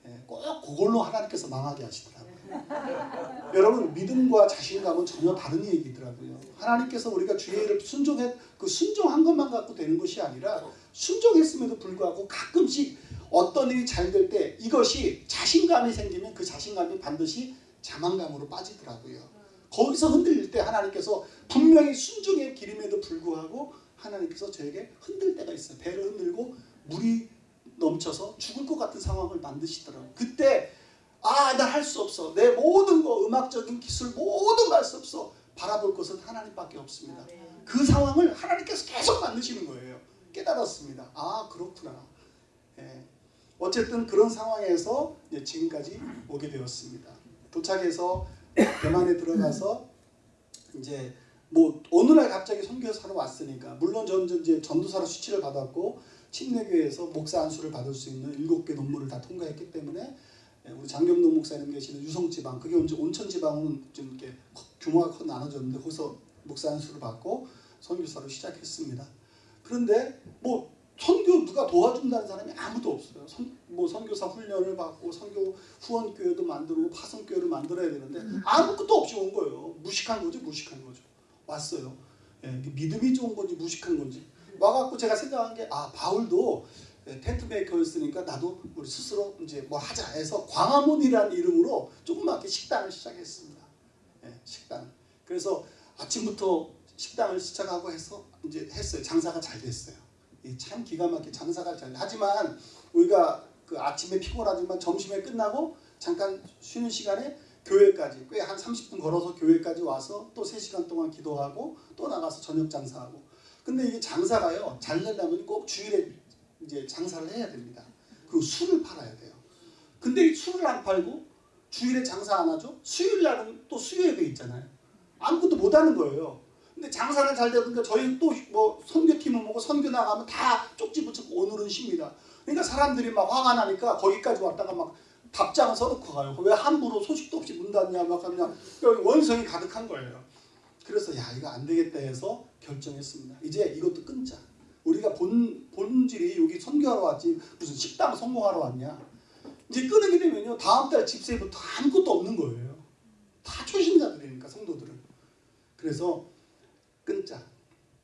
예, 꼭 그걸로 하나님께서 망하게 하시더라고요. [LAUGHS] 여러분 믿음과 자신감은 전혀 다른 얘기더라고요. 하나님께서 우리가 주의 일을 순종해 그 순종한 것만 갖고 되는 것이 아니라 순종했음에도 불구하고 가끔씩 어떤 일이 잘 될 때 이것이 자신감이 생기면 그 자신감이 반드시 자만감으로 빠지더라고요. 거기서 흔들릴 때 하나님께서 분명히 순종의 길임에도 불구하고 하나님께서 저에게 흔들 때가 있어요. 배를 흔들고 물이 넘쳐서 죽을 것 같은 상황을 만드시더라고요. 그때 아, 나 할 수 없어. 내 모든 거, 음악적인 기술 모든 거 할 수 없어. 바라볼 것은 하나님밖에 없습니다. 그 상황을 하나님께서 계속 만드시는 거예요. 깨달았습니다. 아, 그렇구나. 예. 어쨌든 그런 상황에서 이제 지금까지 오게 되었습니다. 도착해서 대만에 들어가서 이제 뭐 어느 날 갑자기 선교사로 왔으니까 물론 전 이제 전도사로 수치를 받았고 침례교회에서 목사 안수를 받을 수 있는 일곱 개 논문을 다 통과했기 때문에 예, 우리 장경동 목사님 계시는 유성지방 그게 온천지방은 좀 이렇게 규모가 커 나눠졌는데 거기서 목사 안수를 받고 선교사로 시작했습니다. 그런데 뭐 선교 누가 도와준다는 사람이 아무도 없어요. 선, 뭐 선교사 훈련을 받고 선교 후원 교회도 만들고 파송 교회를 만들어야 되는데 아무것도 없이 온 거예요. 무식한 거죠, 무식한 거죠. 왔어요. 예, 믿음이 좋은 건지 무식한 건지 와갖고 제가 생각한 게 아 바울도 예, 텐트 메이커였으니까 나도 우리 스스로 이제 뭐 하자 해서 광화문이라는 이름으로 조그맣게 식당을 시작했습니다. 예, 식당. 그래서 아침부터 식당을 시작하고 해서 이제 했어요. 장사가 잘 됐어요. 이참 기가 막히게 장사가 잘. 하지만 우리가 그 아침에 피곤하지만 점심에 끝나고 잠깐 쉬는 시간에 교회까지 꽤 한 30분 걸어서 교회까지 와서 또 3시간 동안 기도하고 또 나가서 저녁 장사하고. 근데 이게 장사가요. 잘 되려면 꼭 주일에 이제 장사를 해야 됩니다. 그리고 술을 팔아야 돼요. 근데 술을 안 팔고 주일에 장사 안 하죠? 수요일 날은 또 수요예배 있잖아요. 아무것도 못 하는 거예요. 근데 장사는 잘 되니까 저희 또 뭐 선교팀은 뭐고 선교 나가면 다 쪽지 붙이고 오늘은 쉽니다. 그러니까 사람들이 막 화가 나니까 거기까지 왔다가 막 답장을 써놓고 가요. 왜 함부로 소식도 없이 문 닫냐 막 하냐 원성이 가득한 거예요. 그래서 야 이거 안 되겠다 해서 결정했습니다. 이제 이것도 끊자. 우리가 본 본질이 여기 선교하러 왔지 무슨 식당 성공하러 왔냐. 이제 끊게 되면요 다음 달 집세부터 아무것도 없는 거예요. 다 초신자들이니까 성도들은. 그래서 끊자.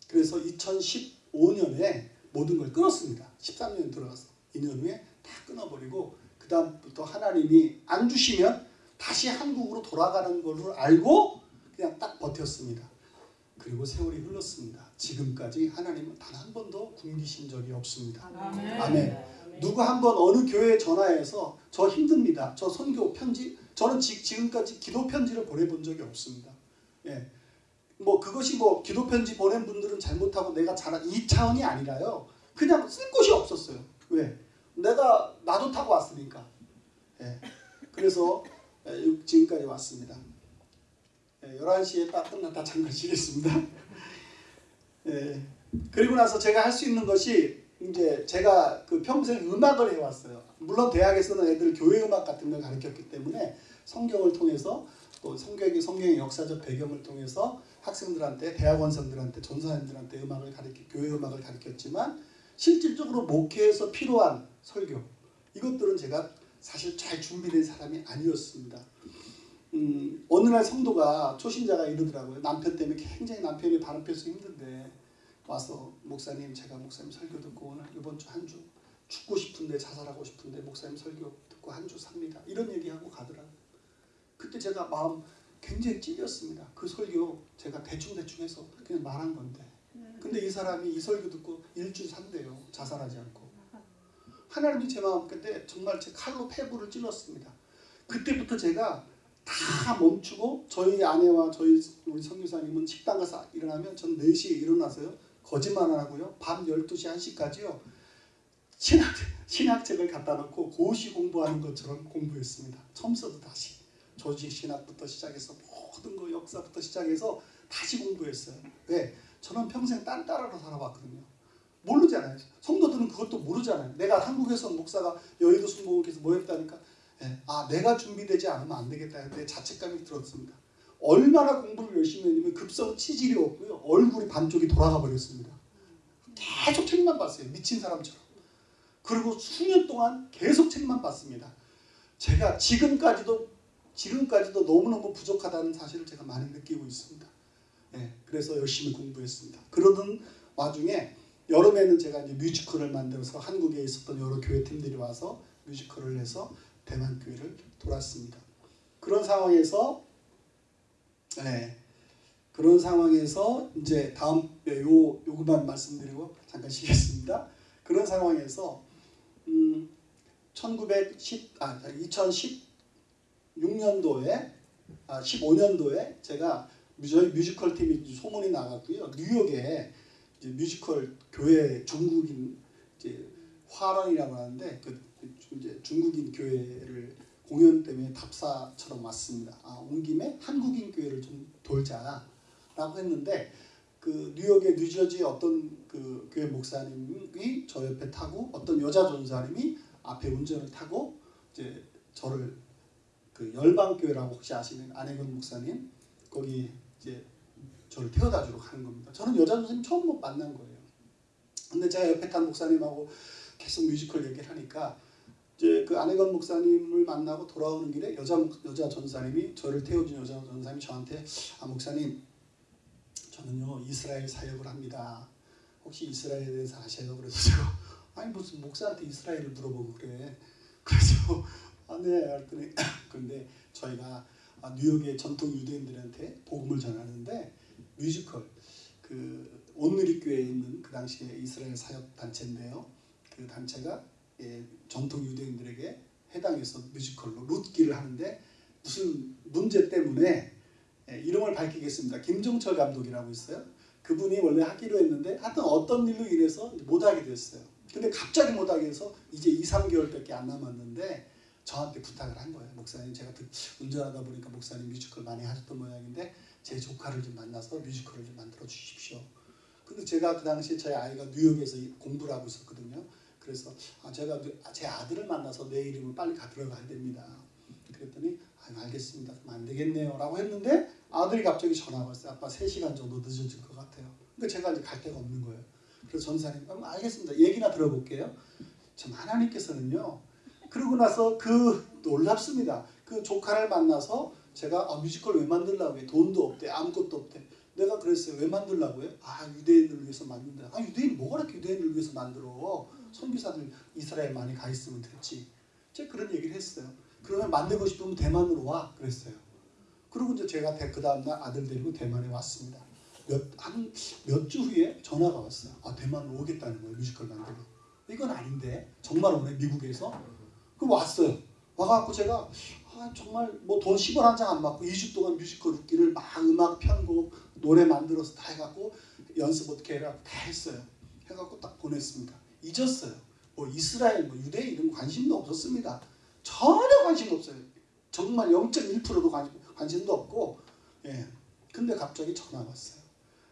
그래서 2015년에 모든 걸 끊었습니다. 13년 들어가서 2년 후에 다 끊어버리고 그 다음부터 하나님이 안 주시면 다시 한국으로 돌아가는 걸로 알고 그냥 딱 버텼습니다. 그리고 세월이 흘렀습니다. 지금까지 하나님은 단 한 번도 굶기신 적이 없습니다. 아멘. 누구 한 번 어느 교회에 전화해서 저 힘듭니다. 저 선교 편지 저는 지, 지금까지 기도 편지를 보내본 적이 없습니다. 예. 뭐 그것이 뭐 기도 편지 보낸 분들은 잘못하고 내가 잘한 이 차원이 아니라요. 그냥 쓸 곳이 없었어요. 왜? 내가 나도 타고 왔으니까. 예. 그래서 예, 지금까지 왔습니다. 예, 11시에 딱 끝났다 잠깐 쉬겠습니다. 예. 그리고 나서 제가 할 수 있는 것이 이제 제가 그 평생 음악을 해왔어요. 물론 대학에서는 애들 교회 음악 같은 걸 가르쳤기 때문에 성경을 통해서 또 성경의 성경의 역사적 배경을 통해서 학생들한테 대학원생들한테 전사님들한테 음악을 가르쳐 교회 음악을 가르쳤지만 실질적으로 목회에서 필요한 설교 이것들은 제가 사실 잘 준비된 사람이 아니었습니다. 음, 어느 날 성도가 초신자가 이러더라고요. 남편 때문에 굉장히 남편이 바람 펴서 힘든데 와서 목사님 제가 목사님 설교 듣고 오늘 이번 주 한 주 죽고 싶은데 자살하고 싶은데 목사님 설교 듣고 한 주 삽니다. 이런 얘기하고 가더라고요. 그때 제가 마음 굉장히 찔렸습니다. 그 설교 제가 대충대충 해서 그냥 말한 건데 근데 이 사람이 이 설교 듣고 일주 산대요. 자살하지 않고. 하나님이 제 마음 근데 정말 제 칼로 폐부를 찔렀습니다. 그때부터 제가 다 멈추고 저희 아내와 저희 우리 성교사님은 식당 가서 일어나면 전 4시에 일어나서요. 거짓말 안 하고요. 밤 12시 1시까지요. 신학, 신학책을 갖다 놓고 고시 공부하는 것처럼 공부했습니다. 처음부터 다시. 조직 신학부터 시작해서 모든 거 역사부터 시작해서 다시 공부했어요. 왜? 저는 평생 딴 따라로 살아왔거든요. 모르잖아요. 성도들은 그것도 모르잖아요. 내가 한국에서 목사가 여의도 순복음께서 뭐 했다니까. 예, 아 내가 준비되지 않으면 안 되겠다. 내 자책감이 들었습니다. 얼마나 공부를 열심히 했냐면 급성 치질이 없고요. 얼굴이 반쪽이 돌아가 버렸습니다. 계속 책만 봤어요. 미친 사람처럼. 그리고 수년 동안 계속 책만 봤습니다. 제가 지금까지도 지금까지도 너무너무 부족하다는 사실을 제가 많이 느끼고 있습니다. 예, 그래서 열심히 공부했습니다. 그러던 와중에 여름에는 제가 이제 뮤지컬을 만들어서 한국에 있었던 여러 교회 팀들이 와서 뮤지컬을 해서 대만 교회를 돌았습니다. 그런 상황에서 예, 그런 상황에서 이제 다음 예, 요 요것만 말씀드리고 잠깐 쉬겠습니다. 그런 상황에서 음, 1910 아, 2016년도에 아, 15년도에 제가 저희 뮤지컬 팀이 소문이 나갔고요. 뉴욕에 뮤지컬 교회 중국인 이제 화런이라고 하는데 그 이제 중국인 교회를 공연 때문에 답사처럼 왔습니다. 아, 온 김에 한국인 교회를 좀 돌자라고 했는데 그 뉴욕의 뉴저지 어떤 그 교회 목사님이 저 옆에 타고 어떤 여자 전사님이 앞에 운전을 타고 이제 저를 그 열방교회라고 혹시 아시는 안혜건 목사님 거기 이제 저를 태워다 주러 가는 겁니다. 저는 여자 선생님 처음 못 만난 거예요. 근데 제가 옆에 탄 목사님하고 계속 뮤지컬 얘기를 하니까 이제 그 안혜건 목사님을 만나고 돌아오는 길에 여자 여자 전사님이 저를 태워준 여자 전사님이 저한테 아 목사님 저는요 이스라엘 사역을 합니다. 혹시 이스라엘에 대해서 아셔요? 그래서 제가 아니 무슨 목사한테 이스라엘을 물어보고 그래. 그래서 [LAUGHS] 아네 그랬더니 [LAUGHS] 근데 저희가 아, 뉴욕의 전통 유대인들한테 복음을 전하는데 뮤지컬 그 온누리교회에 있는 그 당시에 이스라엘 사역 단체인데요. 그 단체가 예, 전통 유대인들에게 해당해서 뮤지컬로 룻기를 하는데 무슨 문제 때문에 예, 이름을 밝히겠습니다. 김종철 감독이라고 있어요. 그분이 원래 하기로 했는데 하여튼 어떤 일로 인해서 못하게 됐어요. 근데 갑자기 못하게 해서 이제 2, 3개월밖에 안 남았는데 저한테 부탁을 한 거예요. 목사님 제가 듣- 운전하다 보니까 목사님 뮤지컬 많이 하셨던 모양인데 제 조카를 좀 만나서 뮤지컬을 좀 만들어 주십시오. 근데 제가 그 당시에 저희 아이가 뉴욕에서 이- 공부를 하고 있었거든요. 그래서 아, 제가 뉴- 아, 제 아들을 만나서 내 이름을 빨리 가 들어가야 됩니다. 그랬더니 아, 알겠습니다. 그럼 안 되겠네요. 라고 했는데 아들이 갑자기 전화가 왔어요. 아빠 3시간 정도 늦어질 것 같아요. 그러니까 제가 이제 갈 데가 없는 거예요. 그래서 전도사님 그럼 알겠습니다. 얘기나 들어볼게요. 참 하나님께서는요. 그러고 나서 그 놀랍습니다. 그 조카를 만나서 제가 아, 뮤지컬 왜 만들라고 해? 돈도 없대. 아무것도 없대. 내가 그랬어요. 왜 만들라고 해? 아 유대인을 위해서 만든다. 아 유대인 뭐가 그렇게 유대인을 위해서 만들어? 선교사들 이스라엘 많이 가 있으면 됐지. 제가 그런 얘기를 했어요. 그러면 만들고 싶으면 대만으로 와 그랬어요. 그리고 이제 제가 그 다음날 아들 데리고 대만에 왔습니다. 몇한몇 주 후에 전화가 왔어요. 아 대만으로 오겠다는 거예요 뮤지컬 만들러. 이건 아닌데 정말 오네 미국에서. 그 왔어요. 와갖고 제가 아, 정말 뭐 돈 10원 한 장 안 받고 2주 동안 뮤지컬 웃기를 막 음악 편곡 노래 만들어서 다 해갖고 연습 어떻게 해라 다 했어요. 해갖고 딱 보냈습니다. 잊었어요. 뭐 이스라엘 뭐 유대인 이런 관심도 없었습니다. 전혀 관심 없어요. 정말 0.1%도 관심, 관심도 없고 예. 근데 갑자기 전화가 왔어요.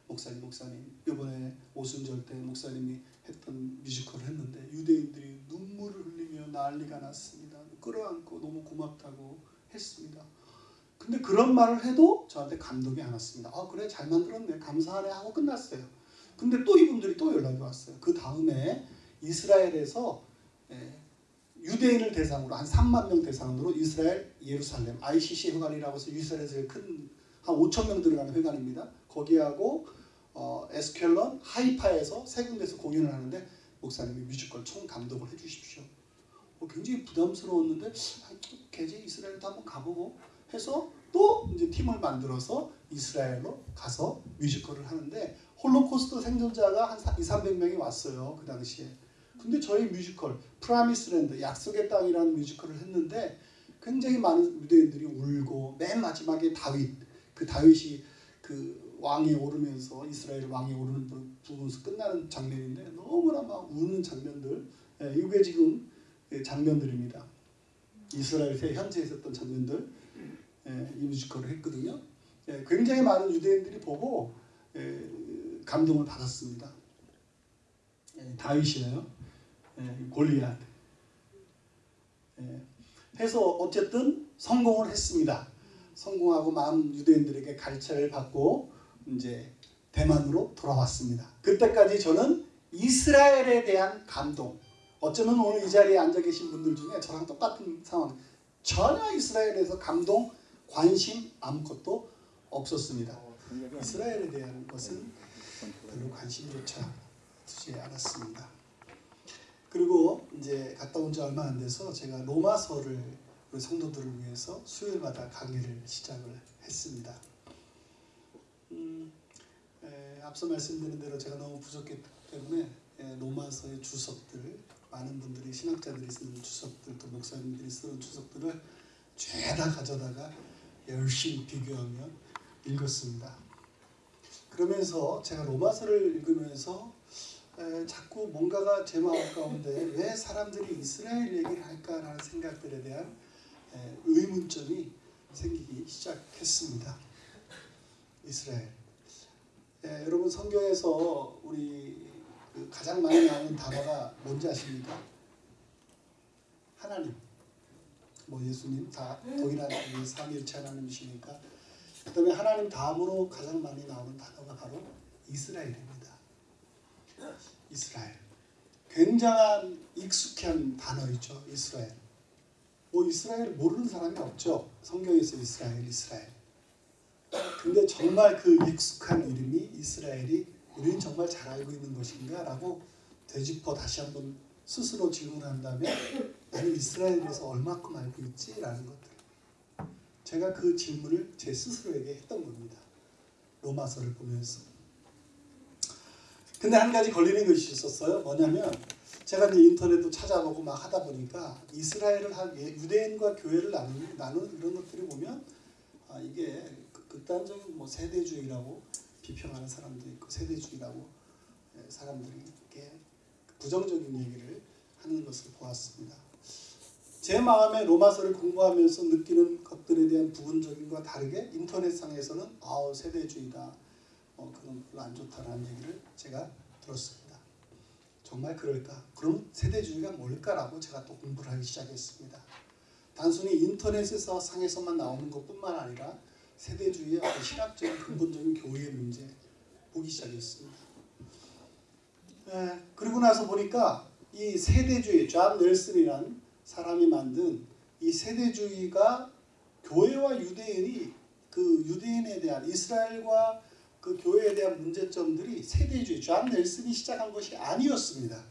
목사님 목사님 이번에 오순절 때 목사님이 했던 뮤지컬을 했는데 유대인들이 눈물을 흘리며 난리가 났습니다. 끌어안고 너무 고맙다고 했습니다. 근데 그런 말을 해도 저한테 감동이 안 왔습니다. 아 그래 잘 만들었네 감사하네 하고 끝났어요. 근데 또 이분들이 또 연락이 왔어요. 그 다음에 이스라엘에서 예, 유대인을 대상으로 한 3만 명 대상으로 이스라엘 예루살렘 ICC 회관이라고 해서 이스라엘에서 큰한 5천 명 들어가는 회관입니다. 거기하고 어, 에스켈런 하이파에서 세 군데서 공연을 하는데 목사님이 뮤지컬 총 감독을 해주십시오. 어, 굉장히 부담스러웠는데 아, 개제 이스라엘도 한번 가보고 해서 또 이제 팀을 만들어서 이스라엘로 가서 뮤지컬을 하는데 홀로코스트 생존자가 한 2, 300명이 왔어요 그 당시에. 근데 저희 뮤지컬 Promised Land 약속의 땅이라는 뮤지컬을 했는데 굉장히 많은 유대인들이 울고 맨 마지막에 다윗 그 다윗이 그 왕에 오르면서 이스라엘 왕에 오르는 부- 부분에서 끝나는 장면인데 너무나 막 우는 장면들 예, 이게 지금 예, 장면들입니다. 이스라엘에 현재 있었던 장면들 예, 이 뮤지컬을 했거든요. 예, 굉장히 많은 유대인들이 보고 예, 감동을 받았습니다. 예, 다윗이에요. 예, 골리앗. 예, 해서 어쨌든 성공을 했습니다. 성공하고 많은 유대인들에게 가르침을 받고 이제 대만으로 돌아왔습니다. 그때까지 저는 이스라엘에 대한 감동. 어쩌면 오늘 이 자리에 앉아 계신 분들 중에 저랑 똑같은 상황. 전혀 이스라엘에서 감동, 관심 아무것도 없었습니다. 이스라엘에 대한 것은 별로 관심조차 두지 않았습니다. 그리고 이제 갔다 온 지 얼마 안 돼서 제가 로마서를 우리 성도들을 위해서 수요일마다 강의를 시작을 했습니다. 음, 에, 앞서 말씀드린 대로 제가 너무 부족했기 때문에 에, 로마서의 주석들 많은 분들이 신학자들이 쓰는 주석들 또 목사님들이 쓰는 주석들을 죄다 가져다가 열심히 비교하며 읽었습니다. 그러면서 제가 로마서를 읽으면서 에, 자꾸 뭔가가 제 마음 가운데 왜 사람들이 이스라엘 얘기를 할까라는 생각들에 대한 에, 의문점이 생기기 시작했습니다. 이스라엘. 에, 여러분 성경에서 우리 그 가장 많이 나오는 단어가 뭔지 아십니까? 하나님. 뭐 예수님 다 동일한 이 삼위일체 하나님이시니까 그다음에 하나님 다음으로 가장 많이 나오는 단어가 바로 이스라엘입니다. 이스라엘. 굉장한 익숙한 단어이죠. 이스라엘. 뭐 이스라엘 모르는 사람이 없죠. 성경에서 이스라엘, 이스라엘. 근데 정말 그 익숙한 이름이 이스라엘이 우리는 정말 잘 알고 있는 것인가 라고 되짚어 다시 한번 스스로 질문한다면 나는 이스라엘에 대해서 얼마큼 알고 있지 라는 것들. 제가 그 질문을 제 스스로에게 했던 겁니다. 로마서를 보면서. 근데 한 가지 걸리는 것이 있었어요. 뭐냐면 제가 이제 인터넷도 찾아보고 막 하다 보니까 이스라엘을 한 예, 유대인과 교회를 나누는, 나누는 이런 것들을 보면 아, 이게 극- 극단적인 뭐 세대주의라고 비평하는 사람도 있고 세대주의라고 예, 사람들이 이렇게 부정적인 얘기를 하는 것을 보았습니다. 제 마음에 로마서를 공부하면서 느끼는 것들에 대한 부분적인과 다르게 인터넷상에서는 아우 세대주의다. 어, 그건 별로 안 좋다라는 얘기를 제가 들었습니다. 정말 그럴까? 그럼 세대주의가 뭘까라고 제가 또 공부를 하기 시작했습니다. 단순히 인터넷에서 상에서만 나오는 것뿐만 아니라 세대주의의 어떤 신학적인 근본적인 교리의 문제 보기 시작했습니다. 에, 그리고 나서 보니까 이 세대주의, 존 넬슨이란 사람이 만든 이 세대주의가 교회와 유대인이 그 유대인에 대한 이스라엘과 그 교회에 대한 문제점들이 세대주의, 존 넬슨이 시작한 것이 아니었습니다.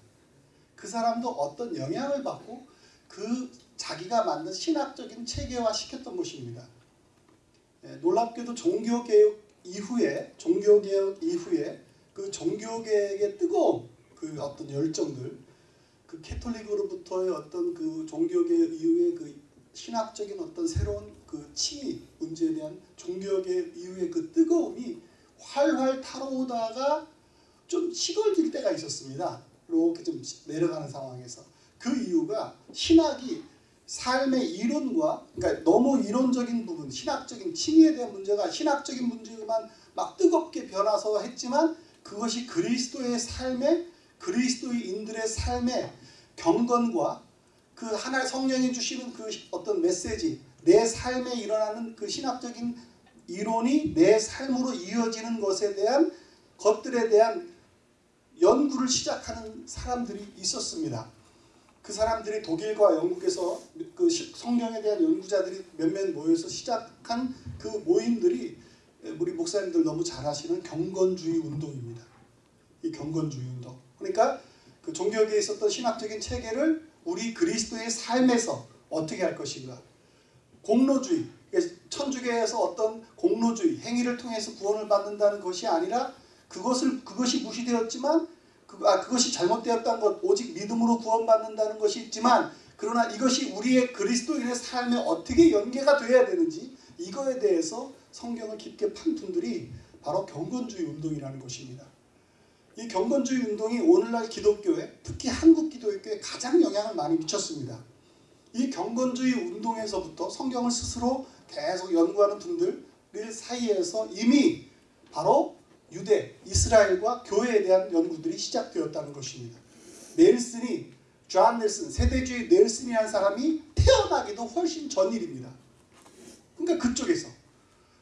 그 사람도 어떤 영향을 받고 그 자기가 만든 신학적인 체계화 시켰던 것입니다. 예, 놀랍게도 종교개혁 이후에 종교개혁 이후에 그 종교개혁의 뜨거운 그 어떤 열정들 그 캐톨릭으로부터의 어떤 그 종교개혁 이후의 그 신학적인 어떤 새로운 그 칭의 문제에 대한 종교개혁 이후의 그 뜨거움이 활활 타오르다가 좀 시골질 때가 있었습니다. 이렇게 좀 내려가는 상황에서 그 이유가 신학이 삶의 이론과 그러니까 너무 이론적인 부분, 신학적인 칭의에 대한 문제가 신학적인 문제만 막 뜨겁게 변화서 했지만 그것이 그리스도의 삶에 그리스도인들의 삶의 경건과 그 하나의 성령이 주시는 그 어떤 메시지, 내 삶에 일어나는 그 신학적인 이론이 내 삶으로 이어지는 것에 대한 것들에 대한 연구를 시작하는 사람들이 있었습니다. 그 사람들이 독일과 영국에서 그 시- 성경에 대한 연구자들이 몇몇 모여서 시작한 그 모임들이 우리 목사님들 너무 잘 아시는 경건주의 운동입니다. 이 경건주의 운동. 그러니까 그 종교계에 있었던 신학적인 체계를 우리 그리스도의 삶에서 어떻게 할 것인가. 공로주의. 천주교에서 어떤 공로주의, 행위를 통해서 구원을 받는다는 것이 아니라 그것을 그것이 무시되었지만 그, 아, 그것이 잘못되었다는 것, 오직 믿음으로 구원받는다는 것이 있지만 그러나 이것이 우리의 그리스도인의 삶에 어떻게 연계가 되어야 되는지 이거에 대해서 성경을 깊게 판 분들이 바로 경건주의 운동이라는 것입니다. 이 경건주의 운동이 오늘날 기독교에 특히 한국 기독교에 가장 영향을 많이 미쳤습니다. 이 경건주의 운동에서부터 성경을 스스로 계속 연구하는 분들 사이에서 이미 바로 유대, 이스라엘과 교회에 대한 연구들이 시작되었다는 것입니다. 넬슨이 존 넬슨, 세대주의 넬슨이라는 사람이 태어나기도 훨씬 전 일입니다. 그러니까 그쪽에서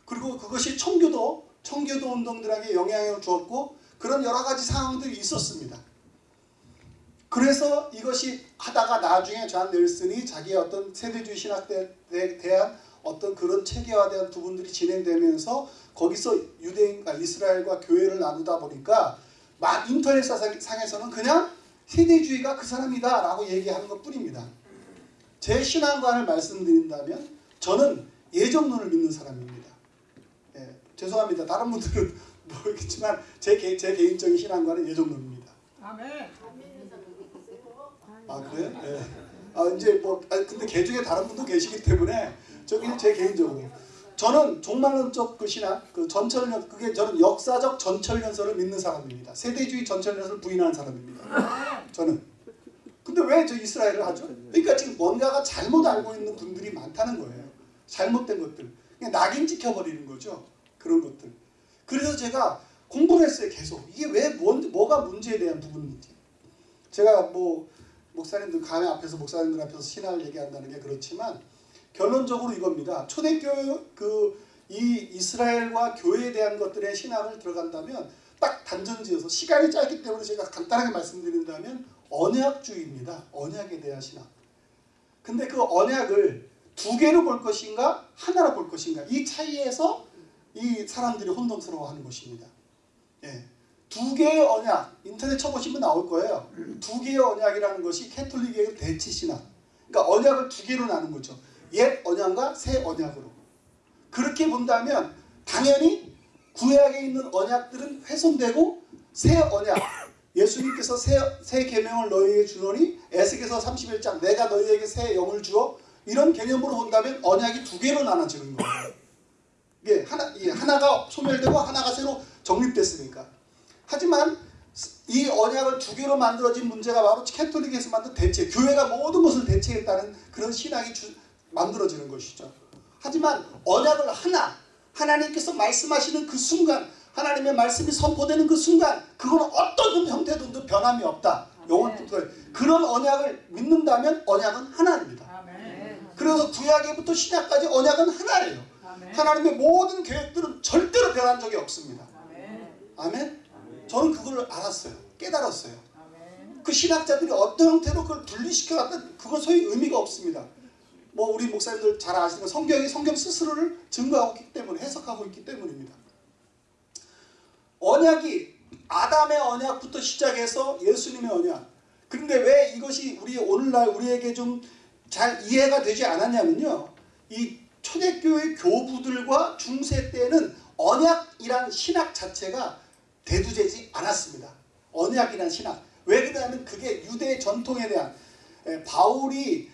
그리고 그것이 청교도, 청교도 운동들에게 영향을 주었고 그런 여러 가지 상황들이 있었습니다. 그래서 이것이 하다가 나중에 존 넬슨이 자기의 어떤 세대주의 신학에 대한 어떤 그런 체계화된 부분들이 진행되면서 거기서 유대인과 이스라엘과 교회를 나누다 보니까 막 인터넷 상에서는 그냥 세대주의가 그 사람이다 라고 얘기하는 것 뿐입니다. 제 신앙관을 말씀드린다면 저는 예정론을 믿는 사람입니다. 예, 죄송합니다. 다른 분들은 [LAUGHS] 모르겠지만 제, 개, 제 개인적인 신앙관은 예정론입니다. 아멘. 아 그래요? 네. 아 이제 뭐 아, 근데 개 중에 다른 분도 계시기 때문에 저기 제 개인적으로 저는 종말론적 그 신학 그 전철연 그게 저는 역사적 전철연설을 믿는 사람입니다. 세대주의 전철연설을 부인하는 사람입니다. 저는 근데 왜 저 이스라엘을 하죠? 그러니까 지금 뭔가가 잘못 알고 있는 분들이 많다는 거예요. 잘못된 것들 그냥 낙인 찍혀버리는 거죠. 그런 것들. 그래서 제가 공부를 했어요. 계속 이게 왜 뭔, 뭐가 문제에 대한 부분인지 제가 뭐 목사님들 가면 앞에서 목사님들 앞에서 신앙을 얘기한다는 게 그렇지만 결론적으로 이겁니다. 초대교회 그 이 이스라엘과 교회에 대한 것들의 신앙을 들어간다면 딱 단전지어서 시간이 짧기 때문에 제가 간단하게 말씀드린다면 언약주의입니다. 언약에 대한 신앙. 근데 그 언약을 두 개로 볼 것인가 하나로 볼 것인가 이 차이에서 이 사람들이 혼동스러워하는 것입니다. 예. 두 개의 언약 인터넷 쳐보시면 나올 거예요. 두 개의 언약이라는 것이 캐톨릭의 대치 신앙. 그러니까 언약을 두 개로 나눈 거죠. 옛 언약과 새 언약으로. 그렇게 본다면 당연히 구약에 있는 언약들은 훼손되고 새 언약 [LAUGHS] 예수님께서 새, 새 계명을 너희에게 주노니 에스겔서 31장 내가 너희에게 새 영을 주어 이런 개념으로 본다면 언약이 두 개로 나눠지는 거예요. 이게 하나, 이게 하나가 소멸되고 하나가 새로 정립됐으니까. 하지만 이 언약을 두 개로 만들어진 문제가 바로 캐톨릭에서 만든 대체, 교회가 모든 것을 대체했다는 그런 신앙이 주, 만들어지는 것이죠. 하지만 언약을 하나, 하나님께서 말씀하시는 그 순간, 하나님의 말씀이 선포되는 그 순간, 그건 어떤 형태든 변함이 없다. 영원부터 그런 언약을 믿는다면 언약은 하나입니다. 그래서 구약에부터 신약까지 언약은 하나예요. 하나님의 모든 계획들은 절대로 변한 적이 없습니다. 아멘. 저는 그걸 알았어요. 깨달았어요. 그 신학자들이 어떤 형태로 그걸 분리시켜놨다 그건 소위 의미가 없습니다. 뭐 우리 목사님들 잘 아시는 성경이 성경 스스로를 증거하고 있기 때문에 해석하고 있기 때문입니다. 언약이 아담의 언약부터 시작해서 예수님의 언약. 그런데 왜 이것이 우리 오늘날 우리에게 좀 잘 이해가 되지 않았냐면요. 이 초대교회 교부들과 중세 때는 언약이란 신학 자체가 대두되지 않았습니다. 언약이란 신학. 왜 그러냐면 그게 유대 전통에 대한 에, 바울이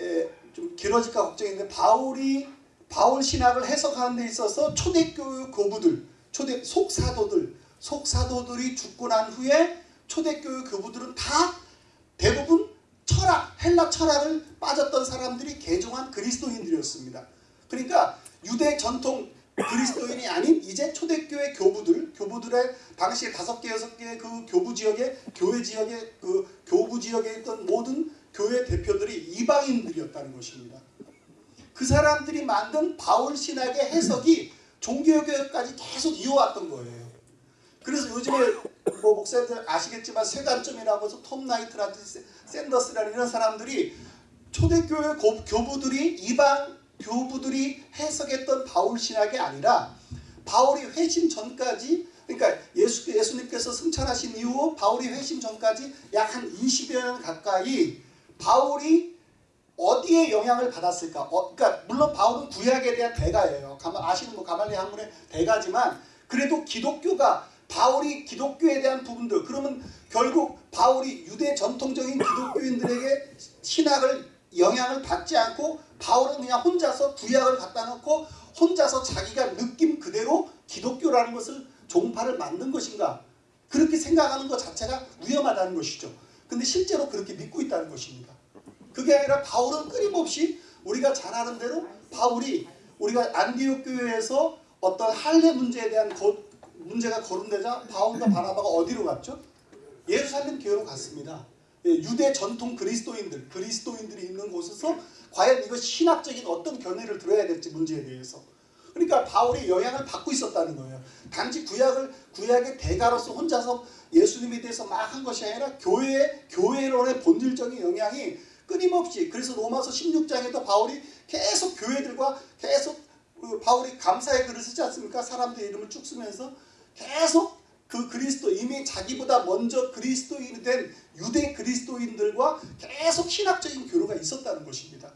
에, 좀 길어질까 걱정인데 바울이 바울 신학을 해석하는 데 있어서 초대교회 교부들, 초대 속사도들, 속사도들이 죽고 난 후에 초대교회 교부들은 다 대부분 철학, 헬라 철학을 빠졌던 사람들이 개종한 그리스도인들이었습니다. 그러니까 유대 전통 그리스도인이 아닌 이제 초대교회 교부들, 교부들의 당시에 다섯 개, 여섯 개의 그 교부 지역에, 교회 지역에, 그 교부 지역에 있던 모든 교회 대표들이 이방인들이었다는 것입니다. 그 사람들이 만든 바울 신학의 해석이 종교개혁까지 계속 이어왔던 거예요. 그래서 요즘에 뭐 목사님들 아시겠지만 세관점이라고 해서 톰 나이트라든지 샌더스라는 이런 사람들이 초대교회 교부들이 이방 교부들이 해석했던 바울 신학이 아니라 바울이 회심 전까지 그러니까 예수, 예수님께서 승천하신 이후 바울이 회심 전까지 약 한 20여 년 가까이 바울이 어디에 영향을 받았을까? 어, 그러니까 물론 바울은 구약에 대한 대가예요. 가마, 아시는 뭐 가말리 학문의 대가지만 그래도 기독교가 바울이 기독교에 대한 부분들 그러면 결국 바울이 유대 전통적인 기독교인들에게 신학을 영향을 받지 않고 바울은 그냥 혼자서 구약을 갖다 놓고 혼자서 자기가 느낌 그대로 기독교라는 것을 종파를 만든 것인가 그렇게 생각하는 것 자체가 위험하다는 것이죠. 근데 실제로 그렇게 믿고 있다는 것입니다. 그게 아니라 바울은 끊임없이 우리가 잘 아는 대로 바울이 우리가 안디옥 교회에서 어떤 할례 문제에 대한 고, 문제가 거론되자 바울과 바나바가 어디로 갔죠? 예루살렘 교회로 갔습니다. 예, 유대 전통 그리스도인들, 그리스도인들이 있는 곳에서 과연 이거 신학적인 어떤 견해를 들어야 될지 문제에 대해서. 그러니까 바울이 영향을 받고 있었다는 거예요. 단지 구약을 구약의 대가로서 혼자서 예수님에 대해서 막 한 것이 아니라 교회 교회론의 본질적인 영향이 끊임없이 그래서 로마서 16장에도 바울이 계속 교회들과 계속 그 바울이 감사의 글을 쓰지 않습니까? 사람들의 이름을 쭉 쓰면서 계속 그 그리스도 이미 자기보다 먼저 그리스도인이 된 유대 그리스도인들과 계속 신학적인 교류가 있었다는 것입니다.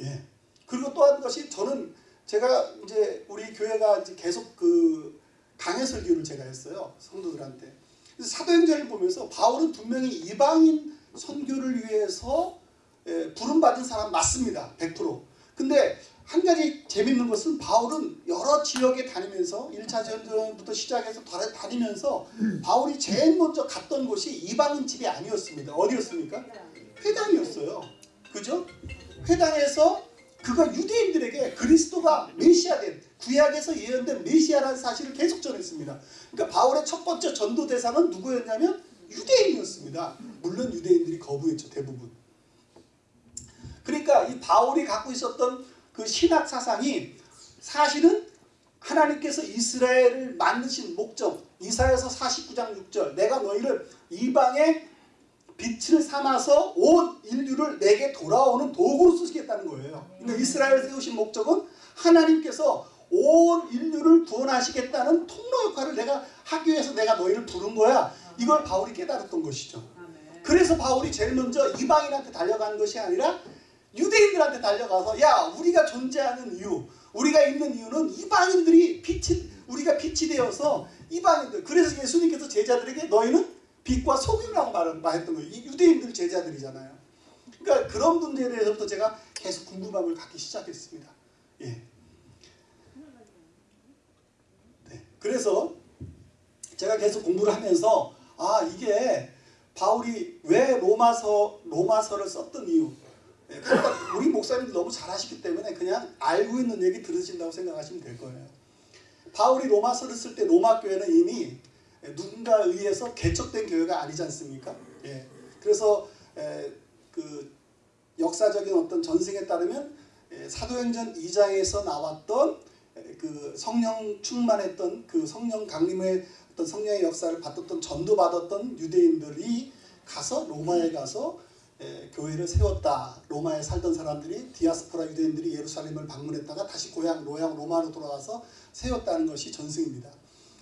예. 그리고 또 한 것이 저는 제가 이제 우리 교회가 이제 계속 그 강해 설교를 제가 했어요 성도들한테. 사도행전을 보면서 바울은 분명히 이방인 선교를 위해서 예, 부름받은 사람 맞습니다. 100%. 근데 한 가지 재밌는 것은 바울은 여러 지역에 다니면서 1차 전쟁부터 시작해서 다니면서 바울이 제일 먼저 갔던 곳이 이방인 집이 아니었습니다. 어디였습니까? 회당이었어요. 그죠? 회당에서 그가 유대인들에게 그리스도가 메시아된 구약에서 예언된 메시아라는 사실을 계속 전했습니다. 그러니까 바울의 첫 번째 전도 대상은 누구였냐면 유대인이었습니다. 물론 유대인들이 거부했죠. 대부분. 그러니까 이 바울이 갖고 있었던 그 신학 사상이 사실은 하나님께서 이스라엘을 만드신 목적 이사야서 49장 6절 내가 너희를 이방의 빛을 삼아서 온 인류를 내게 돌아오는 도구로 쓰시겠다는 거예요. 그러니까 이스라엘을 세우신 목적은 하나님께서 온 인류를 구원하시겠다는 통로 역할을 내가 하기 위해서 내가 너희를 부른 거야. 이걸 바울이 깨달았던 것이죠. 그래서 바울이 제일 먼저 이방인한테 달려가는 것이 아니라 유대인들한테 달려가서 야 우리가 존재하는 이유 우리가 있는 이유는 이방인들이 빛이 우리가 빛이 되어서 이방인들 그래서 예수님께서 제자들에게 너희는 빛과 소금이라고 말했던 거예요. 이 유대인들 제자들이잖아요. 그러니까 그런 문제에 대해서부터 제가 계속 궁금함을 갖기 시작했습니다. 예. 네. 그래서 제가 계속 공부를 하면서 아 이게 바울이 왜 로마서 로마서를 썼던 이유 예, 그러니까 우리 목사님들 너무 잘 하시기 때문에 그냥 알고 있는 얘기 들으신다고 생각하시면 될 거예요. 바울이 로마서를 쓸 때 로마 교회는 이미 누군가에 의해서 개척된 교회가 아니지 않습니까? 예. 그래서 에, 그 역사적인 어떤 전승에 따르면 에, 사도행전 2장에서 나왔던 에, 그 성령 충만했던 그 성령 강림의 어떤 성령의 역사를 받았던 전도받았던 유대인들이 가서 로마에 가서 에, 교회를 세웠다. 로마에 살던 사람들이 디아스포라 유대인들이 예루살렘을 방문했다가 다시 고향 로양 로마로 돌아와서 세웠다는 것이 전승입니다.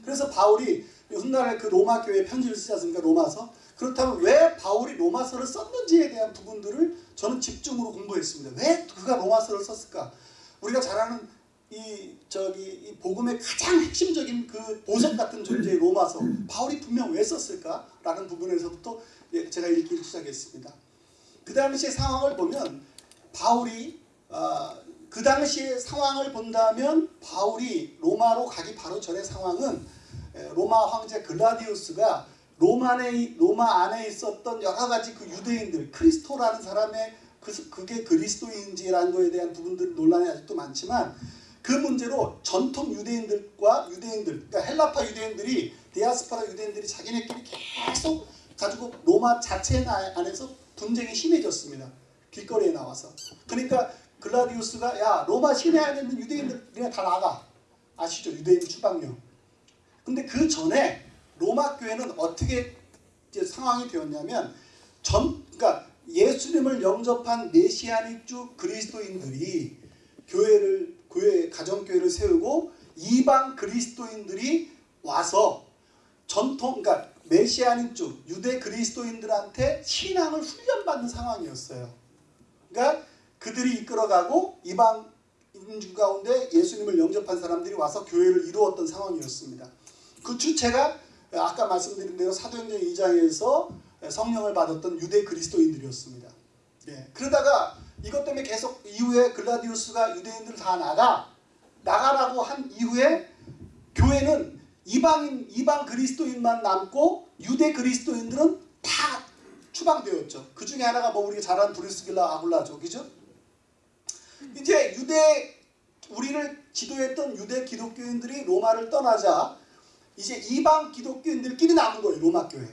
그래서 바울이 훗날에 그 로마 교회 편지를 쓰지 않습니까? 로마서. 그렇다면 왜 바울이 로마서를 썼는지에 대한 부분들을 저는 집중으로 공부했습니다. 왜 그가 로마서를 썼을까? 우리가 잘 아는 이 저기 이 복음의 가장 핵심적인 그 보석 같은 존재의 로마서 바울이 분명 왜 썼을까라는 부분에서부터 예, 제가 읽기 시작했습니다. 그 당시의 상황을 보면 바울이 어, 그 당시의 상황을 본다면 바울이 로마로 가기 바로 전의 상황은 로마 황제 글라디우스가 로마 안에, 로마 안에 있었던 여러 가지 그 유대인들 크리스토라는 사람의 그, 그게 그리스도인지라는 거에 대한 부분들 논란이 아직도 많지만 그 문제로 전통 유대인들과 유대인들 그러니까 헬라파 유대인들이 디아스파라 유대인들이 자기네끼리 계속 가지고 로마 자체 안에서 분쟁이 심해졌습니다. 길거리에 나와서. 그러니까 글라디우스가 야 로마 시내 안에 있는 유대인들 그냥 다 나가. 아시죠? 유대인 추방령. 근데 그 전에 로마 교회는 어떻게 상황이 되었냐면 전 그러니까 예수님을 영접한 메시아닉 주 그리스도인들이 교회를 교회 가정교회를 세우고 이방 그리스도인들이 와서 전통 그러니까 메시아닉주 유대 그리스도인들한테 신앙을 훈련받는 상황이었어요. 그러니까 그들이 이끌어가고 이방 인주 가운데 예수님을 영접한 사람들이 와서 교회를 이루었던 상황이었습니다. 그 주체가 아까 말씀드린 대로 사도행전 2장에서 성령을 받았던 유대 그리스도인들이었습니다. 예. 그러다가 이것 때문에 계속 이후에 글라디우스가 유대인들 다 나가 나가라고 한 이후에 교회는 이방인 이방 그리스도인만 남고 유대 그리스도인들은 다 추방되었죠. 그 중에 하나가 뭐 우리가 잘 아는 브리스길라 아굴라죠. 그죠? 이제 유대 우리를 지도했던 유대 기독교인들이 로마를 떠나자 이제 이방 기독교인들끼리 남은 거예요. 로마 교회.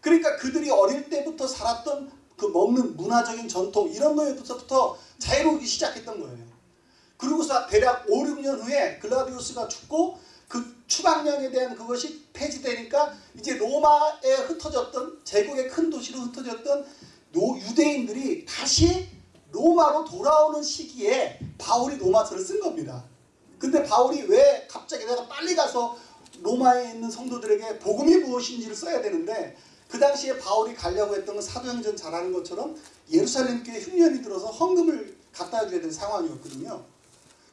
그러니까 그들이 어릴 때부터 살았던 그 먹는 문화적인 전통 이런 거에부터 자유로우기 시작했던 거예요. 그리고서 대략 5, 6년 후에 클라우디우스가 죽고 그 추방령에 대한 그것이 폐지되니까 이제 로마에 흩어졌던 제국의 큰 도시로 흩어졌던 노 유대인들이 다시 로마로 돌아오는 시기에 바울이 로마서를 쓴 겁니다. 근데 바울이 왜 갑자기 내가 빨리 가서 로마에 있는 성도들에게 복음이 무엇인지를 써야 되는데 그 당시에 바울이 가려고 했던 건 사도행전 잘하는 것처럼 예루살렘 교회 흉년이 들어서 헌금을 갖다 줘야 되는 상황이었거든요.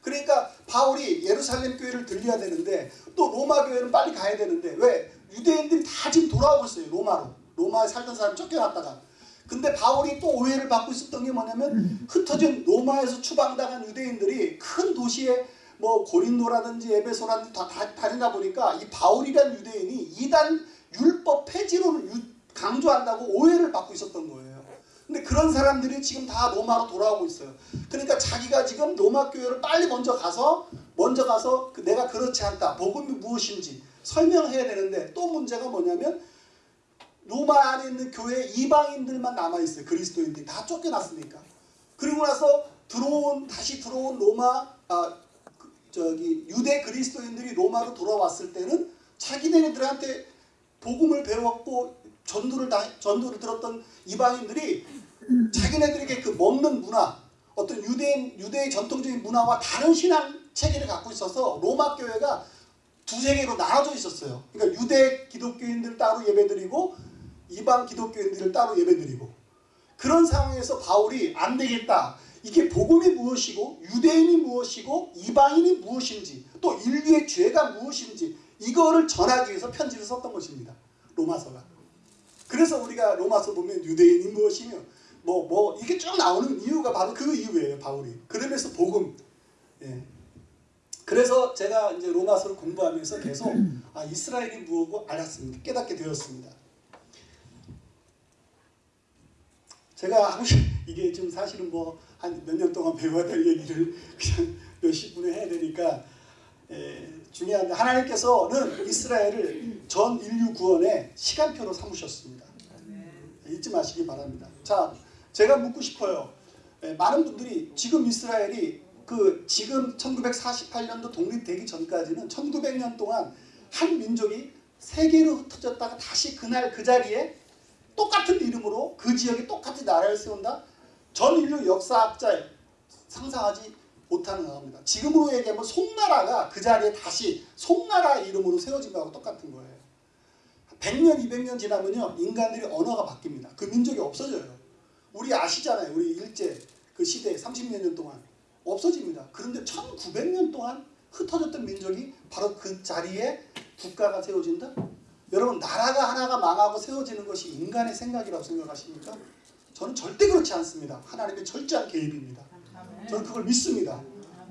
그러니까 바울이 예루살렘 교회를 들려야 되는데 또 로마 교회는 빨리 가야 되는데 왜? 유대인들이 다 지금 돌아오고 있어요 로마로. 로마에 살던 사람 쫓겨났다가. 근데 바울이 또 오해를 받고 있었던 게 뭐냐면 흩어진 로마에서 추방당한 유대인들이 큰 도시에 뭐 고린도라든지 에베소라든지 다, 다 다니다 보니까 이 바울이란 유대인이 이단 율법 유- 강조한다고 오해를 받고 있었던 거예요. 근데 그런 사람들이 지금 다 로마로 돌아오고 있어요. 그러니까 자기가 지금 로마 교회를 빨리 먼저 가서 먼저 가서 그 내가 그렇지 않다. 복음이 무엇인지 설명해야 되는데 또 문제가 뭐냐면 로마 안에 있는 교회 이방인들만 남아 있어요. 그리스도인들이 다 쫓겨났으니까. 그리고 나서 들어온 다시 들어온 로마 아 그, 저기 유대 그리스도인들이 로마로 돌아왔을 때는 자기네들한테 복음을 배웠고 전도를 다, 전도를 들었던 이방인들이 자기네들에게 그 먹는 문화 어떤 유대인 유대의 전통적인 문화와 다른 신앙 체계를 갖고 있어서 로마 교회가 두세 개로 나눠져 있었어요. 그러니까 유대 기독교인들 따로 예배드리고 이방 기독교인들을 따로 예배드리고 그런 상황에서 바울이 안 되겠다. 이게 복음이 무엇이고 유대인이 무엇이고 이방인이 무엇인지 또 인류의 죄가 무엇인지 이거를 전하기 위해서 편지를 썼던 것입니다. 로마서가. 그래서 우리가 로마서 보면 유대인이 무엇이며 뭐뭐 이게 쭉 나오는 이유가 바로 그 이유예요. 바울이. 그러면서 복음. 예. 그래서 제가 이제 로마서를 공부하면서 계속 아 이스라엘이 무엇고 알았습니다. 깨닫게 되었습니다. 제가 [LAUGHS] 이게 지금 사실은 뭐 한 몇 년 동안 배워야 될 얘기를 그냥 몇십 분에 해야 되니까 에, 중요한데 하나님께서는 이스라엘을 전 인류 구원의 시간표로 삼으셨습니다. 잊지 마시기 바랍니다. 자, 제가 묻고 싶어요. 에, 많은 분들이 지금 이스라엘이 그 지금 1948년도 독립되기 전까지는 1900년 동안 한 민족이 세계로 흩어졌다가 다시 그날 그 자리에 똑같은 이름으로 그 지역에 똑같이 나라를 세운다. 전 인류 역사학자 상상하지 못하는 겁니다. 지금으로 얘기하면 송나라가 그 자리에 다시 송나라 이름으로 세워진 거하고 똑같은 거예요. 100년, 200년 지나면요. 인간들이 언어가 바뀝니다. 그 민족이 없어져요. 우리 아시잖아요. 우리 일제 그 시대 30몇 년 동안 없어집니다. 그런데 1900년 동안 흩어졌던 민족이 바로 그 자리에 국가가 세워진다? 여러분 나라가 하나가 망하고 세워지는 것이 인간의 생각이라고 생각하십니까? 저는 절대 그렇지 않습니다. 하나님의 철저한 개입입니다. 저는 그걸 믿습니다.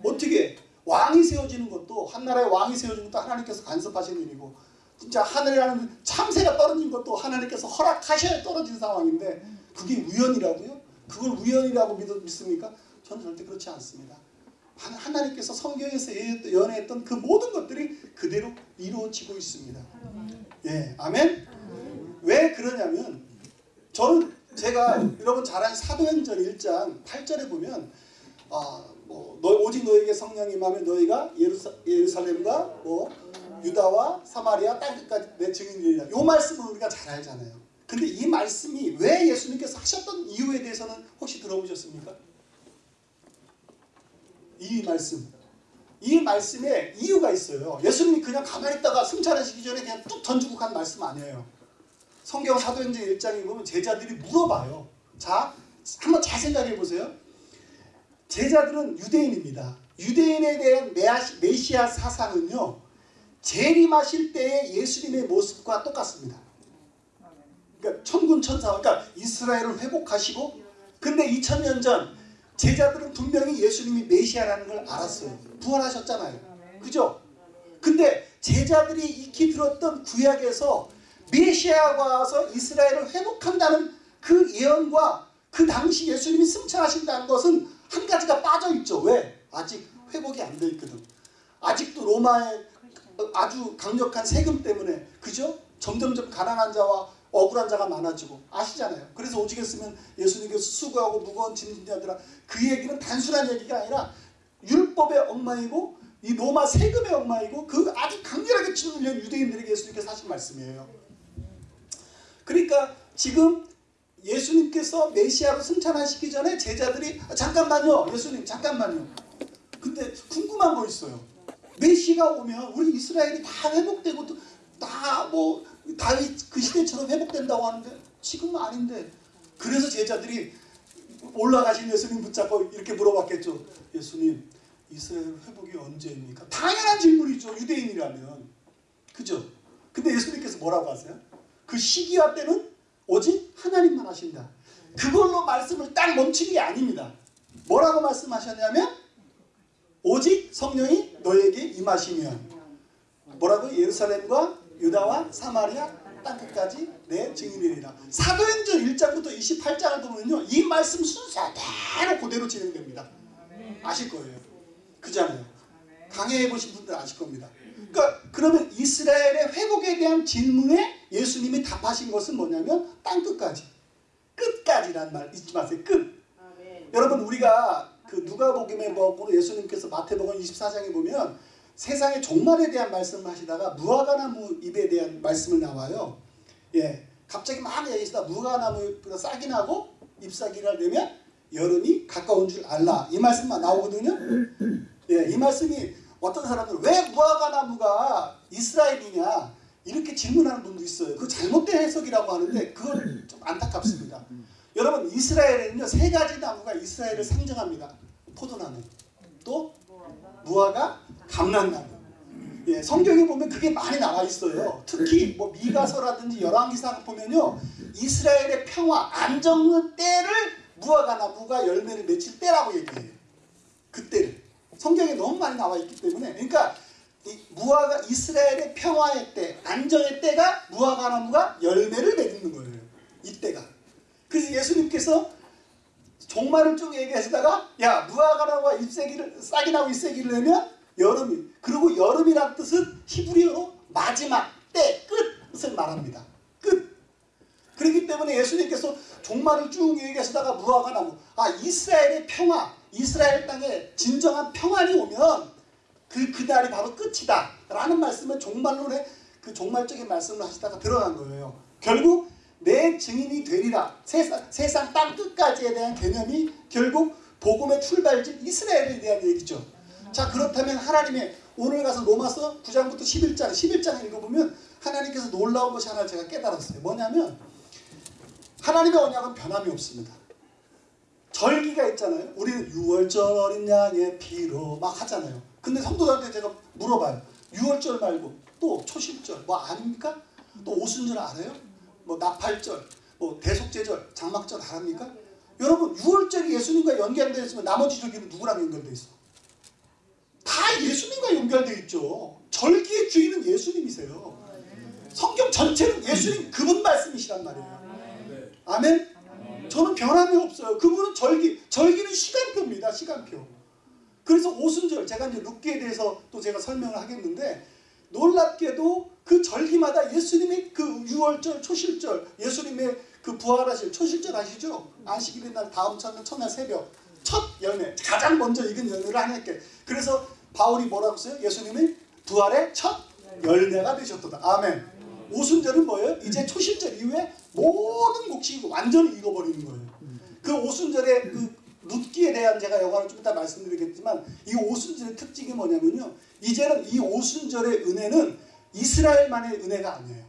어떻게 왕이 세워지는 것도 한 나라의 왕이 세워지는 것도 하나님께서 간섭하신 일이고 진짜 하늘이라는 참새가 떨어진 것도 하나님께서 허락하셔야 떨어진 상황인데 그게 우연이라고요? 그걸 우연이라고 믿, 믿습니까? 저는 절대 그렇지 않습니다. 하- 하나님께서 성경에서 예- 연애했던 그 모든 것들이 그대로 이루어지고 있습니다. 예, 아멘. 왜 그러냐면 저는 제가 여러분 잘 아는 사도행전 1장 8절에 보면 아, 뭐 너, 오직 너에게 성령이 임하면 너희가 예루사, 예루살렘과 뭐 유다와 사마리아 땅 끝까지 내 증인이라. 요 말씀을 우리가 잘 알잖아요. 근데 이 말씀이 왜 예수님께서 하셨던 이유에 대해서는 혹시 들어보셨습니까? 이 말씀. 이 말씀에 이유가 있어요. 예수님이 그냥 가만히 있다가 승천하시기 전에 그냥 뚝 던지고 간 말씀 아니에요. 성경 사도행전 1장에 보면 제자들이 물어봐요. 자, 한번 잘 생각해 보세요. 제자들은 유대인입니다. 유대인에 대한 메시아 사상은요. 재림하실 때의 예수님의 모습과 똑같습니다. 그러니까 천군 천사, 그러니까 이스라엘을 회복하시고 근데 2000년 전 제자들은 분명히 예수님이 메시아라는 걸 알았어요. 부활하셨잖아요. 그죠? 근데 제자들이 익히 들었던 구약에서 메시아가 와서 이스라엘을 회복한다는 그 예언과 그 당시 예수님이 승천하신다는 것은 한 가지가 빠져 있죠. 왜? 아직 회복이 안 돼 있거든. 아직도 로마의 아주 강력한 세금 때문에 그죠? 점점점 가난한 자와 억울한 자가 많아지고 아시잖아요. 그래서 오죽했으면 예수님께서 수고하고 무거운 짐진 자들아 그 얘기는 단순한 얘기가 아니라 율법의 엉망이고 이 로마 세금의 엉망이고 그 아주 강렬하게 치는 유대인들에게 예수님께서 하신 말씀이에요. 그러니까 지금 예수님께서 메시아로 승천하시기 전에 제자들이 아, 잠깐만요 예수님 잠깐만요 근데 궁금한 거 있어요 메시가 오면 우리 이스라엘이 다 회복되고 다 뭐 다윗 그 시대처럼 회복된다고 하는데 지금은 아닌데 그래서 제자들이 올라가신 예수님 붙잡고 이렇게 물어봤겠죠 예수님 이스라엘 회복이 언제입니까? 당연한 질문이죠 유대인이라면 그죠? 근데 예수님께서 뭐라고 하세요? 그 시기와 때는 오직 하나님만 하신다. 그걸로 말씀을 딱 멈춘 게 아닙니다. 뭐라고 말씀하셨냐면 오직 성령이 너에게 임하시면 뭐라고 예루살렘과 유다와 사마리아 땅끝까지 내 증인이리라. 사도행전 1장부터 28장을 보면요. 이 말씀 순서대로 그대로 진행됩니다. 아실 거예요. 그잖아요. 강해해 보신 분들 아실 겁니다. 그러니까 그러면 이스라엘의 회복에 대한 질문에 예수님이 답하신 것은 뭐냐면 땅 끝까지 끝까지란 말 잊지 마세요. 끝. 아멘. 여러분 우리가 그 누가복음에 보고 예수님께서 마태복음 24장에 보면 세상의 종말에 대한 말씀을 하시다가 무화과나무 잎에 대한 말씀을 나와요. 예, 갑자기 막 얘기하시다 무화과나무가 싹이 나고 잎사귀를 내면 여름이 가까운 줄 알라 이 말씀만 나오거든요. 예, 이 말씀이 어떤 사람들은 왜 무화과 나무가 이스라엘이냐 이렇게 질문하는 분도 있어요. 그 잘못된 해석이라고 하는데 그건 좀 안타깝습니다. 여러분 이스라엘에는요 세 가지 나무가 이스라엘을 상징합니다. 포도나무, 또 무화과, 감람나무. 예, 성경에 보면 그게 많이 나와 있어요. 특히 뭐 미가서라든지 열왕기사 보면요 이스라엘의 평화, 안정의 때를 무화과 나무가 열매를 맺힐 때라고 얘기해요. 그때를. 성경에 너무 많이 나와 있기 때문에 그러니까 무화과 이스라엘의 평화의 때 안정의 때가 무화과 나무가 열매를 맺는 거예요. 이때가. 그래서 예수님께서 종말을 쭉 얘기하시다가 야 무화과 나무가 잎새기를 싹이 나고 잎새기를 내면 여름이 그리고 여름이란 뜻은 히브리어로 마지막 때 끝을 말합니다. 끝. 그렇기 때문에 예수님께서 종말을 쭉 얘기하시다가 무화과 나무 아 이스라엘의 평화 이스라엘 땅에 진정한 평안이 오면 그 그날이 바로 끝이다 라는 말씀을 종말론의 그 종말적인 말씀을 하시다가 들어간 거예요. 결국 내 증인이 되리라 세상, 세상 땅 끝까지에 대한 개념이 결국 복음의 출발지 이스라엘에 대한 얘기죠. 자 그렇다면 하나님의 오늘 가서 로마서 9장부터 11장 11장 읽어보면 하나님께서 놀라운 것이 하나 제가 깨달았어요. 뭐냐면 하나님의 언약은 변함이 없습니다. 절기가 있잖아요. 우리는 6월절 어린 양의 피로 막 하잖아요. 근데 성도들한테 제가 물어봐요. 6월절 말고 또 초실절 뭐 아닙니까? 또 오순절 알아요? 뭐 나팔절, 뭐 대속제절, 장막절 알합니까? 여러분 6월절이 예수님과 연결되어 있으면 나머지 절기는 누구랑 연결되어 있어? 다 예수님과 연결되어 있죠. 절기의 주인은 예수님이세요. 성경 전체는 예수님 그분 말씀이시란 말이에요. 아멘? 저는 변함이 없어요. 그분은 절기, 절기는 시간표입니다. 시간표. 그래서 오순절, 제가 이제 룻기에 대해서 또 제가 설명을 하겠는데 놀랍게도 그 절기마다 예수님의 그 6월절, 초실절, 예수님의 그 부활하실 초실절 아시죠? 안식일의 날 다음 첫날 첫날 새벽 첫 열매 가장 먼저 익은 열매를 하나님께 그래서 바울이 뭐라고 써요? 예수님이 부활의 첫 열매가 되셨다. 아멘. 오순절은 뭐예요? 이제 초실절 이후에 모든 곡식이 완전히 익어버리는 거예요. 그 오순절의 그 룻기에 대한 제가 여과를 좀 이따 말씀드리겠지만 이 오순절의 특징이 뭐냐면요. 이제는 이 오순절의 은혜는 이스라엘만의 은혜가 아니에요.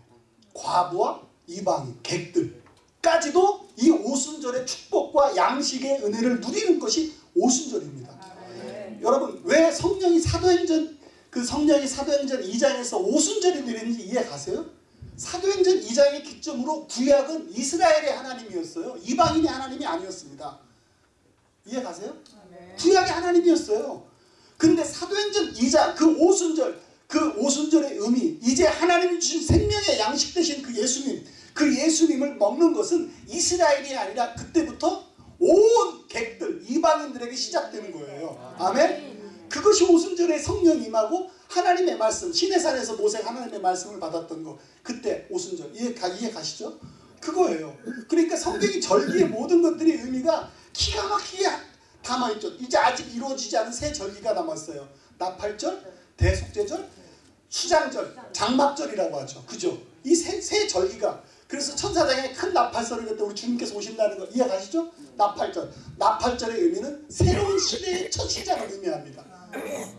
과부와 이방인, 객들까지도 이 오순절의 축복과 양식의 은혜를 누리는 것이 오순절입니다. 아, 여러분 왜 성령이 사도행전 그 성령이 사도행전 2장에서 오순절이 내리는지 이해 가세요? 사도행전 2장의 기점으로 구약은 이스라엘의 하나님이었어요. 이방인의 하나님이 아니었습니다. 이해 가세요? 구약의 하나님이었어요. 근데 사도행전 2장 그 오순절 그 오순절의 의미 이제 하나님이 주신 생명의 양식 되신 그 예수님 그 예수님을 먹는 것은 이스라엘이 아니라 그때부터 온 객들 이방인들에게 시작되는 거예요. 아멘? 그것이 오순절에 성령 임하고 하나님의 말씀 신의 산에서 모세가 하나님의 말씀을 받았던 거 그때 오순절 이해, 가, 이해 가시죠? 그거예요. 그러니까 성경이 절기의 모든 것들이 의미가 기가 막히게 담아있죠. 이제 아직 이루어지지 않은 새 절기가 남았어요. 나팔절, 대속제절, 수장절, 장막절이라고 하죠. 그죠? 이세세 절기가 그래서 천사장에 큰 나팔소리 낼때 우리 주님께서 오신다는 거 이해 가시죠? 나팔절. 나팔절의 의미는 새로운 시대의 첫 시작을 의미합니다.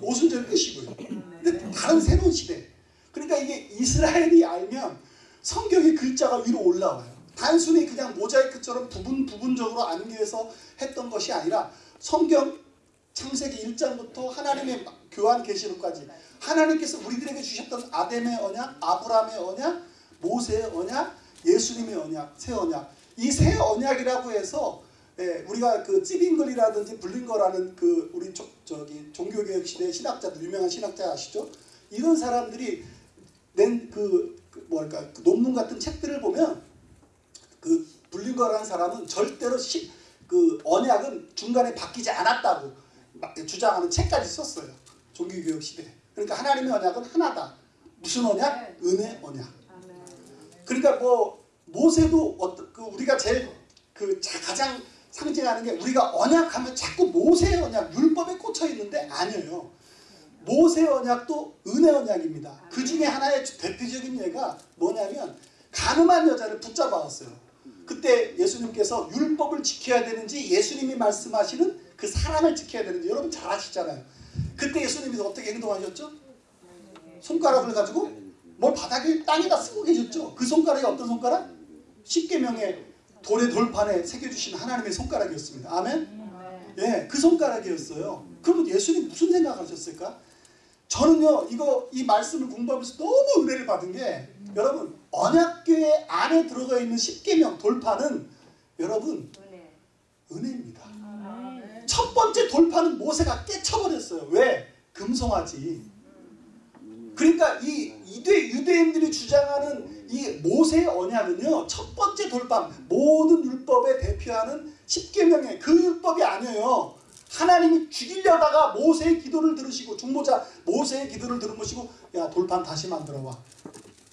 오순절 끝이고요. 근데 다른 새로운 시대. 그러니까 이게 이스라엘이 알면 성경의 글자가 위로 올라와요. 단순히 그냥 모자이크처럼 부분 부분적으로 안개해서 했던 것이 아니라 성경 창세기 1장부터 하나님의 교환 계시록까지 하나님께서 우리들에게 주셨던 아담의 언약, 아브라함의 언약, 모세의 언약, 예수님의 언약, 새 언약. 이 새 언약이라고 해서 예, 우리가 그 찌빙글이라든지 블링거라는 그 우리 조, 저기 종교개혁 시대 신학자들 유명한 신학자 아시죠? 이런 사람들이 낸그 그 뭐랄까 그 논문 같은 책들을 보면 그 블링거라는 사람은 절대로 시, 그 언약은 중간에 바뀌지 않았다고 주장하는 책까지 썼어요. 종교개혁 시대. 그러니까 하나님의 언약은 하나다. 무슨 언약? 은혜 언약. 그러니까 뭐 모세도 어떤 그 우리가 제일 그 가장 상징하는 게 우리가 언약하면 자꾸 모세 언약 율법에 꽂혀 있는데 아니에요. 모세 언약도 은혜 언약입니다. 그 중에 하나의 대표적인 예가 뭐냐면 가늠한 여자를 붙잡아왔어요. 그때 예수님께서 율법을 지켜야 되는지 예수님이 말씀하시는 그 사랑을 지켜야 되는지 여러분 잘 아시잖아요. 그때 예수님이 어떻게 행동하셨죠? 손가락을 가지고 뭘 바닥에 땅에다 쓰고 계셨죠. 그 손가락이 어떤 손가락? 십계명의 돌의 돌판에 새겨주신 하나님의 손가락이었습니다. 아멘? 예, 그 손가락이었어요. 그러면 예수님 무슨 생각하셨을까? 저는요, 이거 이 말씀을 공부하면서 너무 은혜를 받은 게 여러분 언약궤 안에 들어가 있는 십계명 돌판은 여러분 은혜입니다. 첫 번째 돌판은 모세가 깨쳐버렸어요. 왜? 금송아지. 그러니까 이 유대, 유대인들이 주장하는 이 모세의 언약은요. 첫 번째 돌판 모든 율법에 대표하는 십계명의 그 율법이 아니에요. 하나님이 죽이려다가 모세의 기도를 들으시고 중보자 모세의 기도를 들으시고 야 돌판 다시 만들어 와.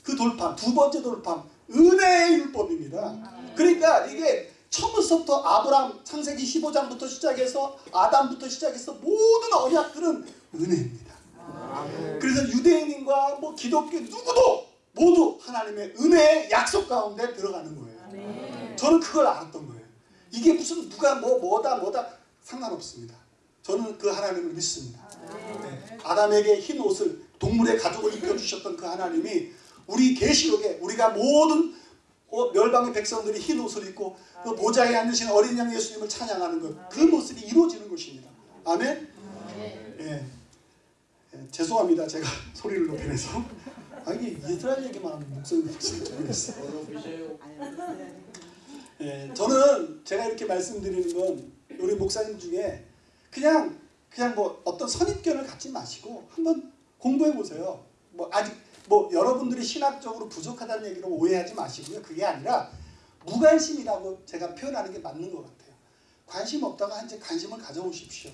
그 돌판 두 번째 돌판 은혜의 율법입니다. 그러니까 이게 처음부터 아브람 창세기 15장부터 시작해서 아담부터 시작해서 모든 언약들은 은혜입니다. 그래서 유대인과 뭐 기독교 누구도 모두 하나님의 은혜의 약속 가운데 들어가는 거예요. 저는 그걸 알았던 거예요. 이게 무슨 누가 뭐 뭐다 뭐다 상관없습니다. 저는 그 하나님을 믿습니다. 네. 아담에게 흰 옷을 동물의 가죽을 입혀주셨던 그 하나님이 우리 계시록에 우리가 모든 어, 멸방의 백성들이 흰 옷을 입고 그 모자에 앉으신 어린 양 예수님을 찬양하는 것, 그 모습이 이루어지는 것입니다. 아멘. 예. 예, 죄송합니다. 제가 [LAUGHS] 소리를 높여내서. 아 이게 이스라엘 얘기만 하면 목소리가 모르겠어요. 예, 저는 제가 이렇게 말씀드리는 건 우리 목사님 중에 그냥 그냥 뭐 어떤 선입견을 갖지 마시고 한번 공부해 보세요. 뭐 아직 뭐 여러분들이 신학적으로 부족하다는 얘기로 오해하지 마시고요. 그게 아니라 무관심이라고 제가 표현하는 게 맞는 것 같아요. 관심 없다가 이제 관심을 가져오십시오.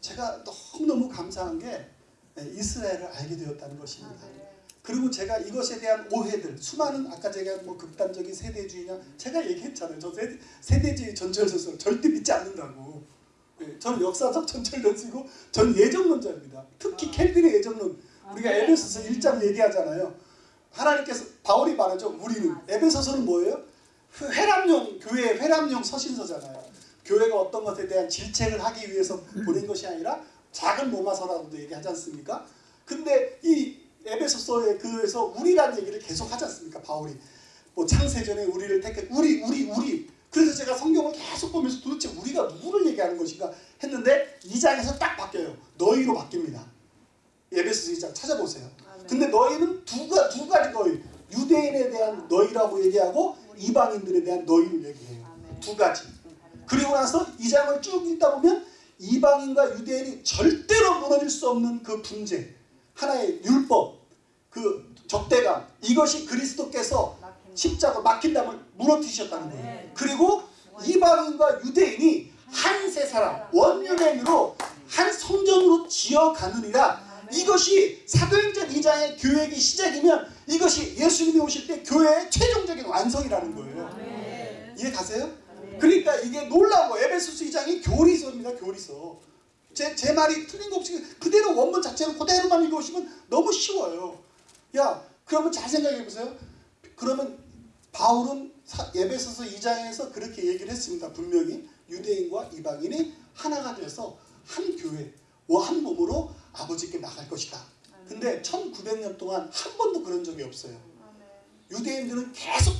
제가 너무너무 감사한 게 이스라엘을 알게 되었다는 것입니다. 그리고 제가 이것에 대한 오해들, 수많은 아까 제가 뭐 극단적인 세대주의냐 제가 얘기했잖아요. 저 세대, 세대주의 전철서설 절대 믿지 않는다고. 네, 저는 역사적 전철론이고 전 예정론자입니다. 특히 켈빈의 예정론. 우리가 에베소서 1장 얘기하잖아요. 하나님께서 바울이 말하죠. 우리는 에베소서는 뭐예요? 회람용 교회의 회람용 서신서잖아요. 교회가 어떤 것에 대한 질책을 하기 위해서 보낸 것이 아니라 작은 로마서라고도 얘기하지 않습니까? 근데 이 에베소서에 그에서 우리라는 얘기를 계속 하지 않습니까? 바울이 뭐 창세전에 우리를 택해 우리 우리 우리 그래서 제가 성경을 계속 보면서 도대체 우리가 누구를 얘기하는 것인가 했는데 이 장에서 딱 바뀌어요. 너희로 바뀝니다. 에베소서 2장 찾아보세요. 근데 너희는 두, 가, 두 가지 너희 유대인에 대한 너희라고 얘기하고 이방인들에 대한 너희를 얘기해요. 두 가지. 그리고 나서 이 장을 쭉 읽다 보면 이방인과 유대인이 절대로 무너질 수 없는 그 분쟁 하나의 율법 그 적대감 이것이 그리스도께서 십자가 막힌 담을 무너뜨리셨다는 거예요. 그리고 이방인과 유대인이 한 세 사람 원유대인으로 한 성전으로 지어가느니라 이것이 사도행전 2장의 교회의 시작이면 이것이 예수님이 오실 때 교회의 최종적인 완성이라는 거예요 이해 가세요? 그러니까 이게 놀라워 에베소스 2장이 교리서입니다 교리서. 제, 제 말이 틀린 거 없이 그대로 원문 자체로 그대로만 읽어오시면 너무 쉬워요. 야 그러면 잘 생각해 보세요. 그러면 바울은 사- 에베소서 2장에서 그렇게 얘기를 했습니다. 분명히 유대인과 이방인이 하나가 돼서 한 교회 한 몸으로 아버지께 나갈 것이다. 근데 1900년 동안 한 번도 그런 적이 없어요. 유대인들은 계속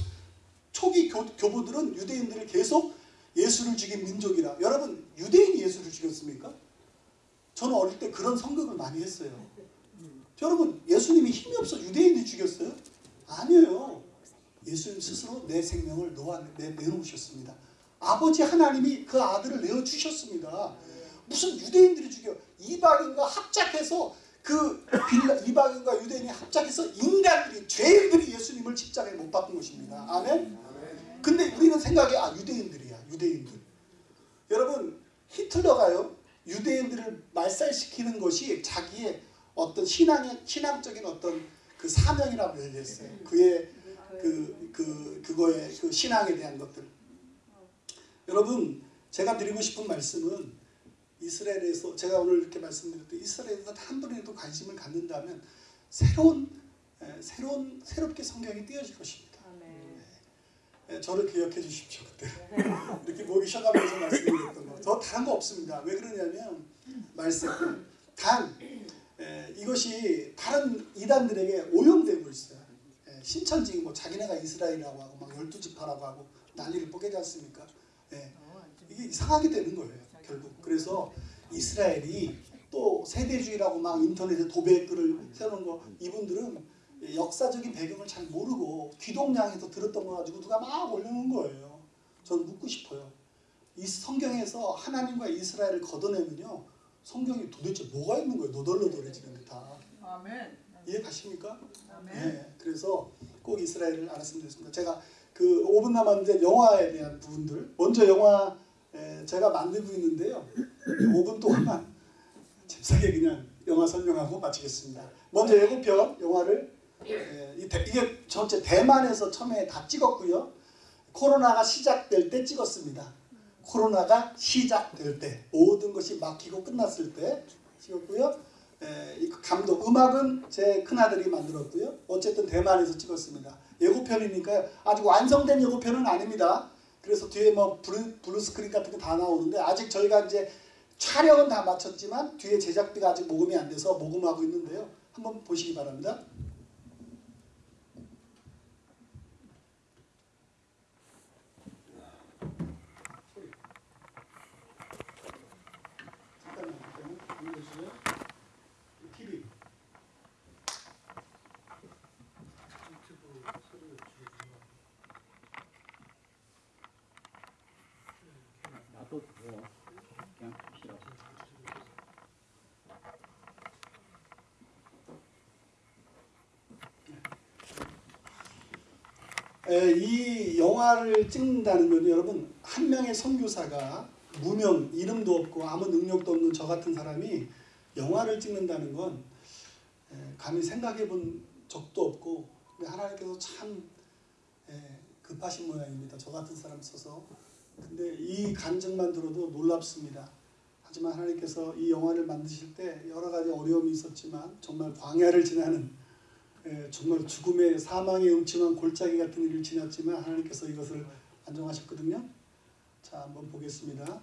초기 교, 교부들은 유대인들을 계속 예수를 죽인 민족이라. 여러분 유대인이 예수를 죽였습니까? 저는 어릴 때 그런 성경을 많이 했어요. 여러분 예수님이 힘이 없어 유대인들이 죽였어요? 아니에요. 예수님 스스로 내 생명을 놓아, 내, 내놓으셨습니다. 아버지 하나님이 그 아들을 내어주셨습니다. 무슨 유대인들이 죽여? 이방인과 합작해서 그 빌라, 이방인과 유대인이 합작해서 인간들이 죄인들이 예수님을 십자가에 못 박은 것입니다. 아멘 근데 우리는 생각이 아 유대인들이야 유대인들. 여러분 히틀러가요 유대인들을 말살시키는 것이 자기의 어떤 신앙의 신앙적인 어떤 그 사명이라고 얘기했어요. 그의 그, 그 그거의 그 신앙에 대한 것들. 여러분 제가 드리고 싶은 말씀은 이스라엘에서 제가 오늘 이렇게 말씀드렸듯 이스라엘에서 한 분이라도 관심을 갖는다면 새로운 에, 새로운 새롭게 성경이 띄어질 것입니다. 예, 저를 기억해 주십시오 그때 이렇게 목이 쉬어가면서 말씀드렸던 거. 더 다른 거 없습니다. 왜 그러냐면 말씀 단 에, 이것이 다른 이단들에게 오용되고 있어요. 예, 신천지 뭐 자기네가 이스라엘이라고 하고 막 열두 지파라고 하고 난리를 뽀개지 않습니까? 예, 이게 이상하게 되는 거예요 결국. 그래서 이스라엘이 또 세대주의라고 막 인터넷에 도배글을 세우는 거 이분들은 역사적인 배경을 잘 모르고 귀동냥에서 들었던 거 가지고 누가 막 올려놓은 거예요. 저는 묻고 싶어요. 이 성경에서 하나님과 이스라엘을 걷어내면요. 성경이 도대체 뭐가 있는 거예요. 너덜너덜해지는 게 다. 아멘. 이해 가십니까? 아멘. 네. 그래서 꼭 이스라엘을 알았으면 좋겠습니다. 제가 그 5분 남았는데 영화에 대한 부분들. 먼저 영화 에, 제가 만들고 있는데요. 5분 동안만 [LAUGHS] 잽싸게 그냥 영화 설명하고 마치겠습니다. 먼저 예고편 영화를 에, 이 대- 이게 전체 대만에서 처음에 다 찍었고요. 코로나가 시작될 때 찍었습니다. 코로나가 시작될 때 모든 것이 막히고 끝났을 때 찍었고요. 에, 이 감독 음악은 제 큰아들이 만들었고요. 어쨌든 대만에서 찍었습니다. 예고편이니까요. 아직 완성된 예고편은 아닙니다. 그래서 뒤에 뭐 blue, blue screen 같은 거 다 나오는데 아직 저희가 이제 촬영은 다 마쳤지만 뒤에 제작비가 아직 모금이 안 돼서 모금하고 있는데요. 한번 보시기 바랍니다. 잠깐만요. 잠깐만. 보시죠. TV. 나도 뭐 그냥 싫어. 에, 이 영화를 찍는다는 건 여러분 한 명의 선교사가 무명 이름도 없고 아무 능력도 없는 저 같은 사람이 영화를 찍는다는 건 에, 감히 생각해 본 적도 없고 하나님께서 참 에, 급하신 모양입니다. 저 같은 사람 써서 근데 이 간증만 들어도 놀랍습니다. 하지만 하나님께서 이 영화를 만드실 때 여러 가지 어려움이 있었지만 정말 광야를 지나는 예, 정말 죽음의 사망의 음침한 골짜기 같은 일을 지났지만 하나님께서 이것을 안정하셨거든요. 자, 한번 보겠습니다.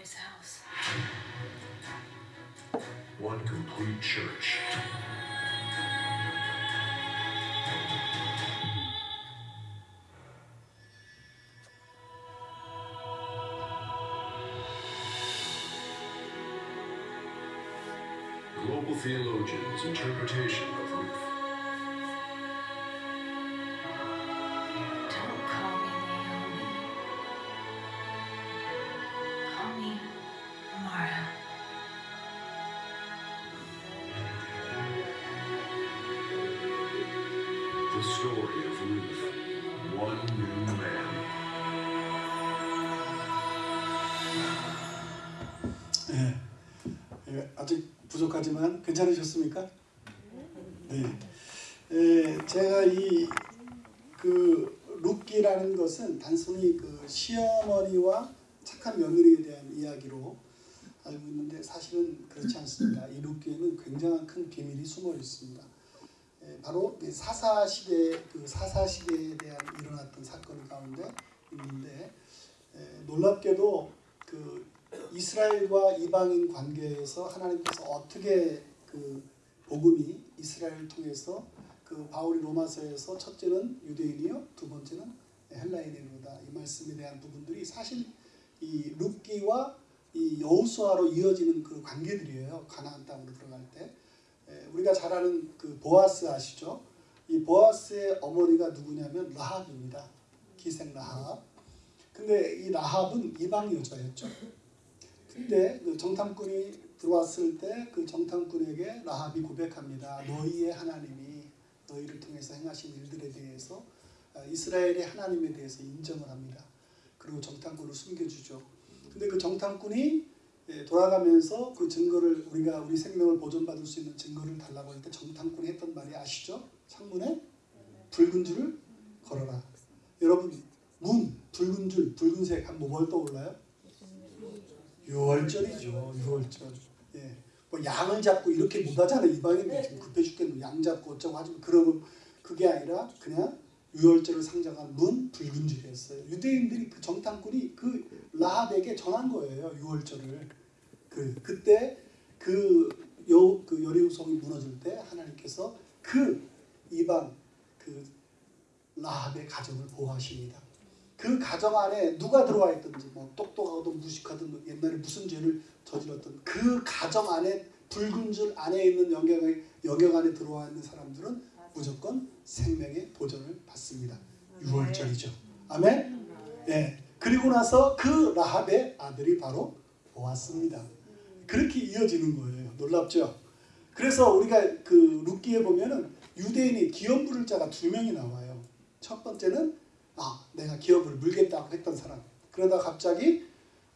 Father's house. One complete church. Global theologians' interpretation 괜찮으셨습니까? 네. 예, 제가 이그 룻기라는 것은 단순히 그 시어머니와 착한 며느리에 대한 이야기로 알고 있는데 사실은 그렇지 않습니다. 이 룻기에는 굉장한 큰 비밀이 숨어 있습니다. 예, 바로 이 사사 시대 그 사사 시대에 대한 일어났던 사건 가운데 있는데 예, 놀랍게도 그 이스라엘과 이방인 관계에서 하나님께서 어떻게 그 복음이 이스라엘을 통해서 그 바울이 로마서에서 첫째는 유대인이요 두 번째는 헬라인이로다. 이 말씀에 대한 부분들이 사실 이 룻기와 이 여호수아로 이어지는 그 관계들이에요. 가나안 땅으로 들어갈 때. 에, 우리가 잘 아는 그 보아스 아시죠? 이 보아스의 어머니가 누구냐면 라합입니다. 기생 라합. 근데 이 라합은 이방 여자였죠. 근데 그 정탐꾼이 들어왔을 때 그 정탐꾼에게 라합이 고백합니다. 너희의 하나님이 너희를 통해서 행하신 일들에 대해서 아, 이스라엘의 하나님에 대해서 인정을 합니다. 그리고 정탐꾼을 숨겨주죠. 근데 그 정탐꾼이 예, 돌아가면서 그 증거를 우리가 우리 생명을 보존받을 수 있는 증거를 달라고 할 때 정탐꾼이 했던 말이 아시죠? 창문에 붉은 줄을 걸어라. 여러분 문 붉은 줄 붉은색 한번 뭘 떠올라요? 유월절이죠. 유월절. 예. 뭐 양을 잡고 이렇게 못 하잖아요. 이방인들 지금 급해 죽겠는 양 잡고 어쩌고 하지만 그러면 그게 아니라 그냥 유월절을 상징한 문 붉은 줄이었어요. 유대인들이 그 정탐꾼이 그 라합에게 전한 거예요. 유월절을. 그 그때 그요 그 여리우성이 무너질 때 하나님께서 그 이방 그 라합의 가정을 보호하십니다. 그 가정 안에 누가 들어와 있든지 뭐 똑똑하든 무식하든 뭐 옛날에 무슨 죄를 저질렀든 그 가정 안에 붉은 줄 안에 있는 영역, 영역 안에 들어와 있는 사람들은 무조건 생명의 보전을 받습니다. 6월절이죠. 아멘. 예. 그리고 나서 그 라합의 아들이 바로 보았습니다. 그렇게 이어지는 거예요. 놀랍죠? 그래서 우리가 그 룻기에 보면은 유대인이 기업 부를 자가 두 명이 나와요. 첫 번째는 아 내가 기업을 물겠다고 했던 사람. 그러다 갑자기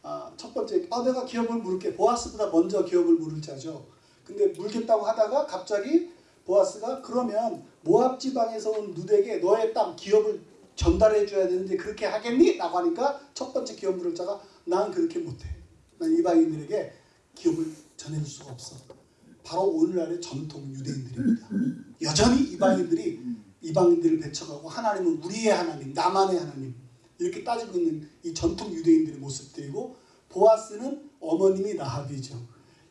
아, 첫 번째 아 내가 기업을 물을게 보아스보다 먼저 기업을 물을 자죠. 근데 물겠다고 하다가 갑자기 보아스가 그러면 모압 지방에서 온 누덱에 너의 땅 기업을 전달해 줘야 되는데 그렇게 하겠니? 라고 하니까 첫 번째 기업 물을 자가 난 그렇게 못해. 난 이방인들에게 기업을 전해줄 수가 없어. 바로 오늘날의 전통 유대인들입니다. 여전히 이방인들이 이방인들을 배척하고 하나님은 우리의 하나님, 나만의 하나님 이렇게 따지고 있는 이 전통 유대인들의 모습들이고 보아스는 어머님이 라합이죠.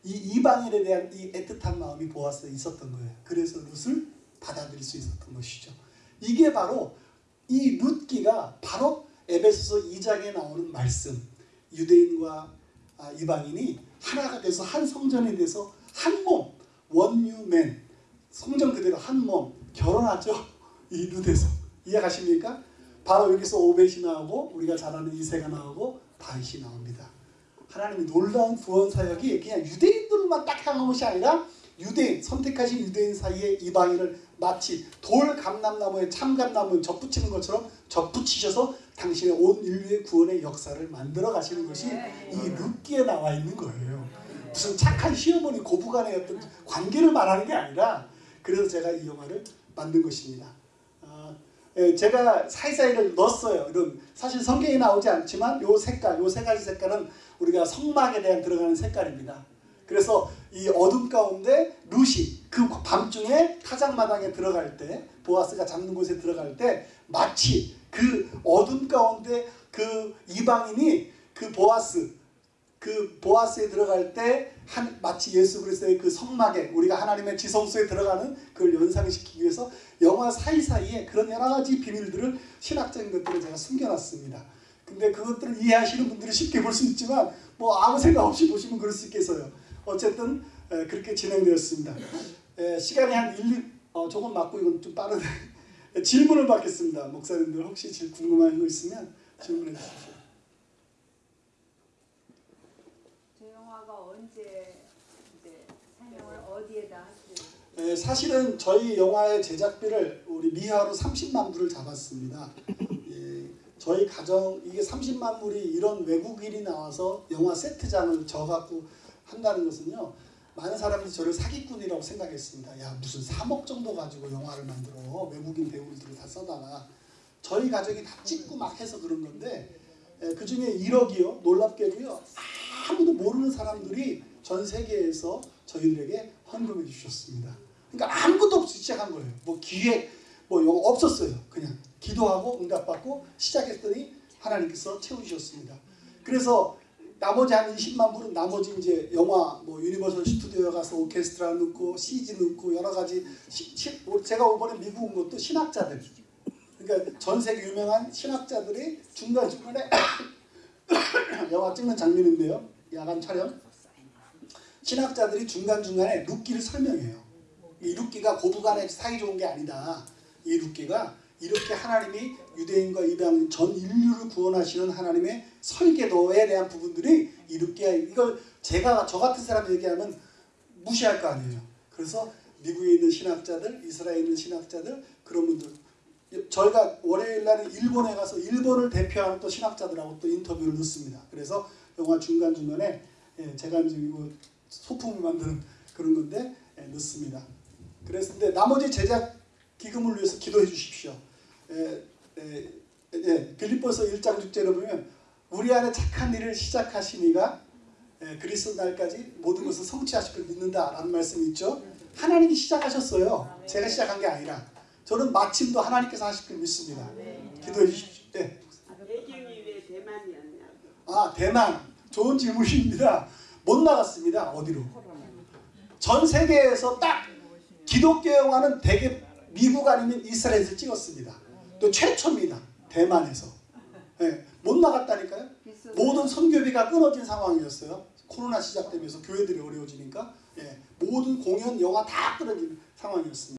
이 이방인에 대한 이 애틋한 마음이 보아스에 있었던 거예요. 그래서 룻을 받아들일 수 있었던 것이죠. 이게 바로 이 룻기가 바로 에베소서 2장에 나오는 말씀 유대인과 아, 이방인이 하나가 돼서 한 성전에 대해서 한 몸 원유맨 성전 그대로 한 몸 결혼하죠. 이 룻에서 이해가십니까? 바로 여기서 오벳이 나오고 우리가 잘 아는 이세가 나오고 다윗이 나옵니다. 하나님이 놀라운 구원 사역이 그냥 유대인들만 딱 향한 것이 아니라 유대인 선택하신 유대인 사이에 이방인을 마치 돌 감람나무에 참감나무에 접붙이는 것처럼 접붙이셔서 당신의 온 인류의 구원의 역사를 만들어 가시는 것이 이 룻기에 나와 있는 거예요. 무슨 착한 시어머니 고부간의 어떤 관계를 말하는 게 아니라 그래서 제가 이 영화를 만든 것입니다. 아, 예, 제가 사이사이를 넣었어요. 이런 사실 성경에 나오지 않지만 요 색깔, 요 세 가지 색깔은 우리가 성막에 대한 들어가는 색깔입니다. 그래서 이 어둠 가운데 루시 그 밤중에 타작마당에 들어갈 때 보아스가 잡는 곳에 들어갈 때 마치 그 어둠 가운데 그 이방인이 그 보아스 그 보아스에 들어갈 때 한, 마치 예수 그리스도의 그 성막에 우리가 하나님의 지성소에 들어가는 그걸 연상시키기 위해서 영화 사이사이에 그런 여러 가지 비밀들을 신학적인 것들을 제가 숨겨놨습니다. 근데 그것들을 이해하시는 분들이 쉽게 볼 수 있지만 뭐 아무 생각 없이 보시면 그럴 수 있겠어요. 어쨌든 에, 그렇게 진행되었습니다. 에, 시간이 한 1, 어, 조금 맞고 이건 좀 빠르네. [LAUGHS] 질문을 받겠습니다. 목사님들 혹시 질- 궁금한 거 있으면 질문해 주십시오. 저 영화가 언제 이제 상영을 어디에다 하실 에, 사실은 저희 영화의 제작비를 우리 미화로 30만 불을 잡았습니다. [LAUGHS] 예, 저희 가정 이게 30만 불이 이런 외국인이 나와서 영화 세트장을 저 갖고 한다는 것은요. 많은 사람들이 저를 사기꾼이라고 생각했습니다. 야 무슨 3억 정도 가지고 영화를 만들어 외국인 배우들을 다 써다가 저희 가족이 다 찍고 막 해서 그런 건데 그 중에 1억이요 놀랍게도요 아무도 모르는 사람들이 전 세계에서 저희들에게 헌금해 주셨습니다. 그러니까 아무것도 없이 시작한 거예요. 뭐 기획 뭐 이거 없었어요. 그냥 기도하고 응답받고 시작했더니 하나님께서 채우셨습니다. 그래서 나머지 한 20만 불은 나머지 이제 영화 뭐 유니버설 스튜디오에 가서 오케스트라 넣고 CG 넣고 여러 가지 시, 시, 뭐 제가 이번에 미국 온 것도 신학자들 그러니까 전 세계 유명한 신학자들이 중간 중간에 [COUGHS] 영화 찍는 장면인데요. 야간 촬영 신학자들이 중간 중간에 룻기를 설명해요. 이 룻기가 고부간의 사이 좋은 게 아니다. 이 룻기가 이렇게 하나님이 유대인과 이방인 전 인류를 구원하시는 하나님의 설계도에 대한 부분들이 이 룻기야 이걸 제가 저 같은 사람 얘기하면 무시할 거 아니에요. 그래서 미국에 있는 신학자들, 이스라엘에 있는 신학자들 그런 분들 저희가 월요일 날은 일본에 가서 일본을 대표하는 또 신학자들하고 또 인터뷰를 넣습니다. 그래서 영화 중간 중간에 예, 제가 이제 이거 소품을 만드는 그런 건데 예, 넣습니다. 근데 나머지 제작 기금을 위해서 기도해 주십시오. 예, 예, 예, 빌립보서 1장 6절에 보면 우리 안에 착한 일을 시작하시니가 예, 그리스도 날까지 모든 것을 성취하실 걸 믿는다라는 말씀이 있죠. 하나님이 시작하셨어요. 제가 시작한 게 아니라 저는 마침도 하나님께서 하실 걸 믿습니다. 기도해 주십시오. 네. 배경이 왜 대만이었냐고. 아 대만 좋은 질문입니다. 못 나갔습니다. 어디로? 전 세계에서 딱 기독교 영화는 대개 미국 아니면 이스라엘에서 찍었습니다. 또 최초입니다. 대만에서. 예, 못 나갔다니까요. 모든 선교비가 끊어진 상황이었어요. 코로나 시작되면서 교회들이 어려워지니까 예, 모든 공연, 영화 다 끊어진 상황이었습니다.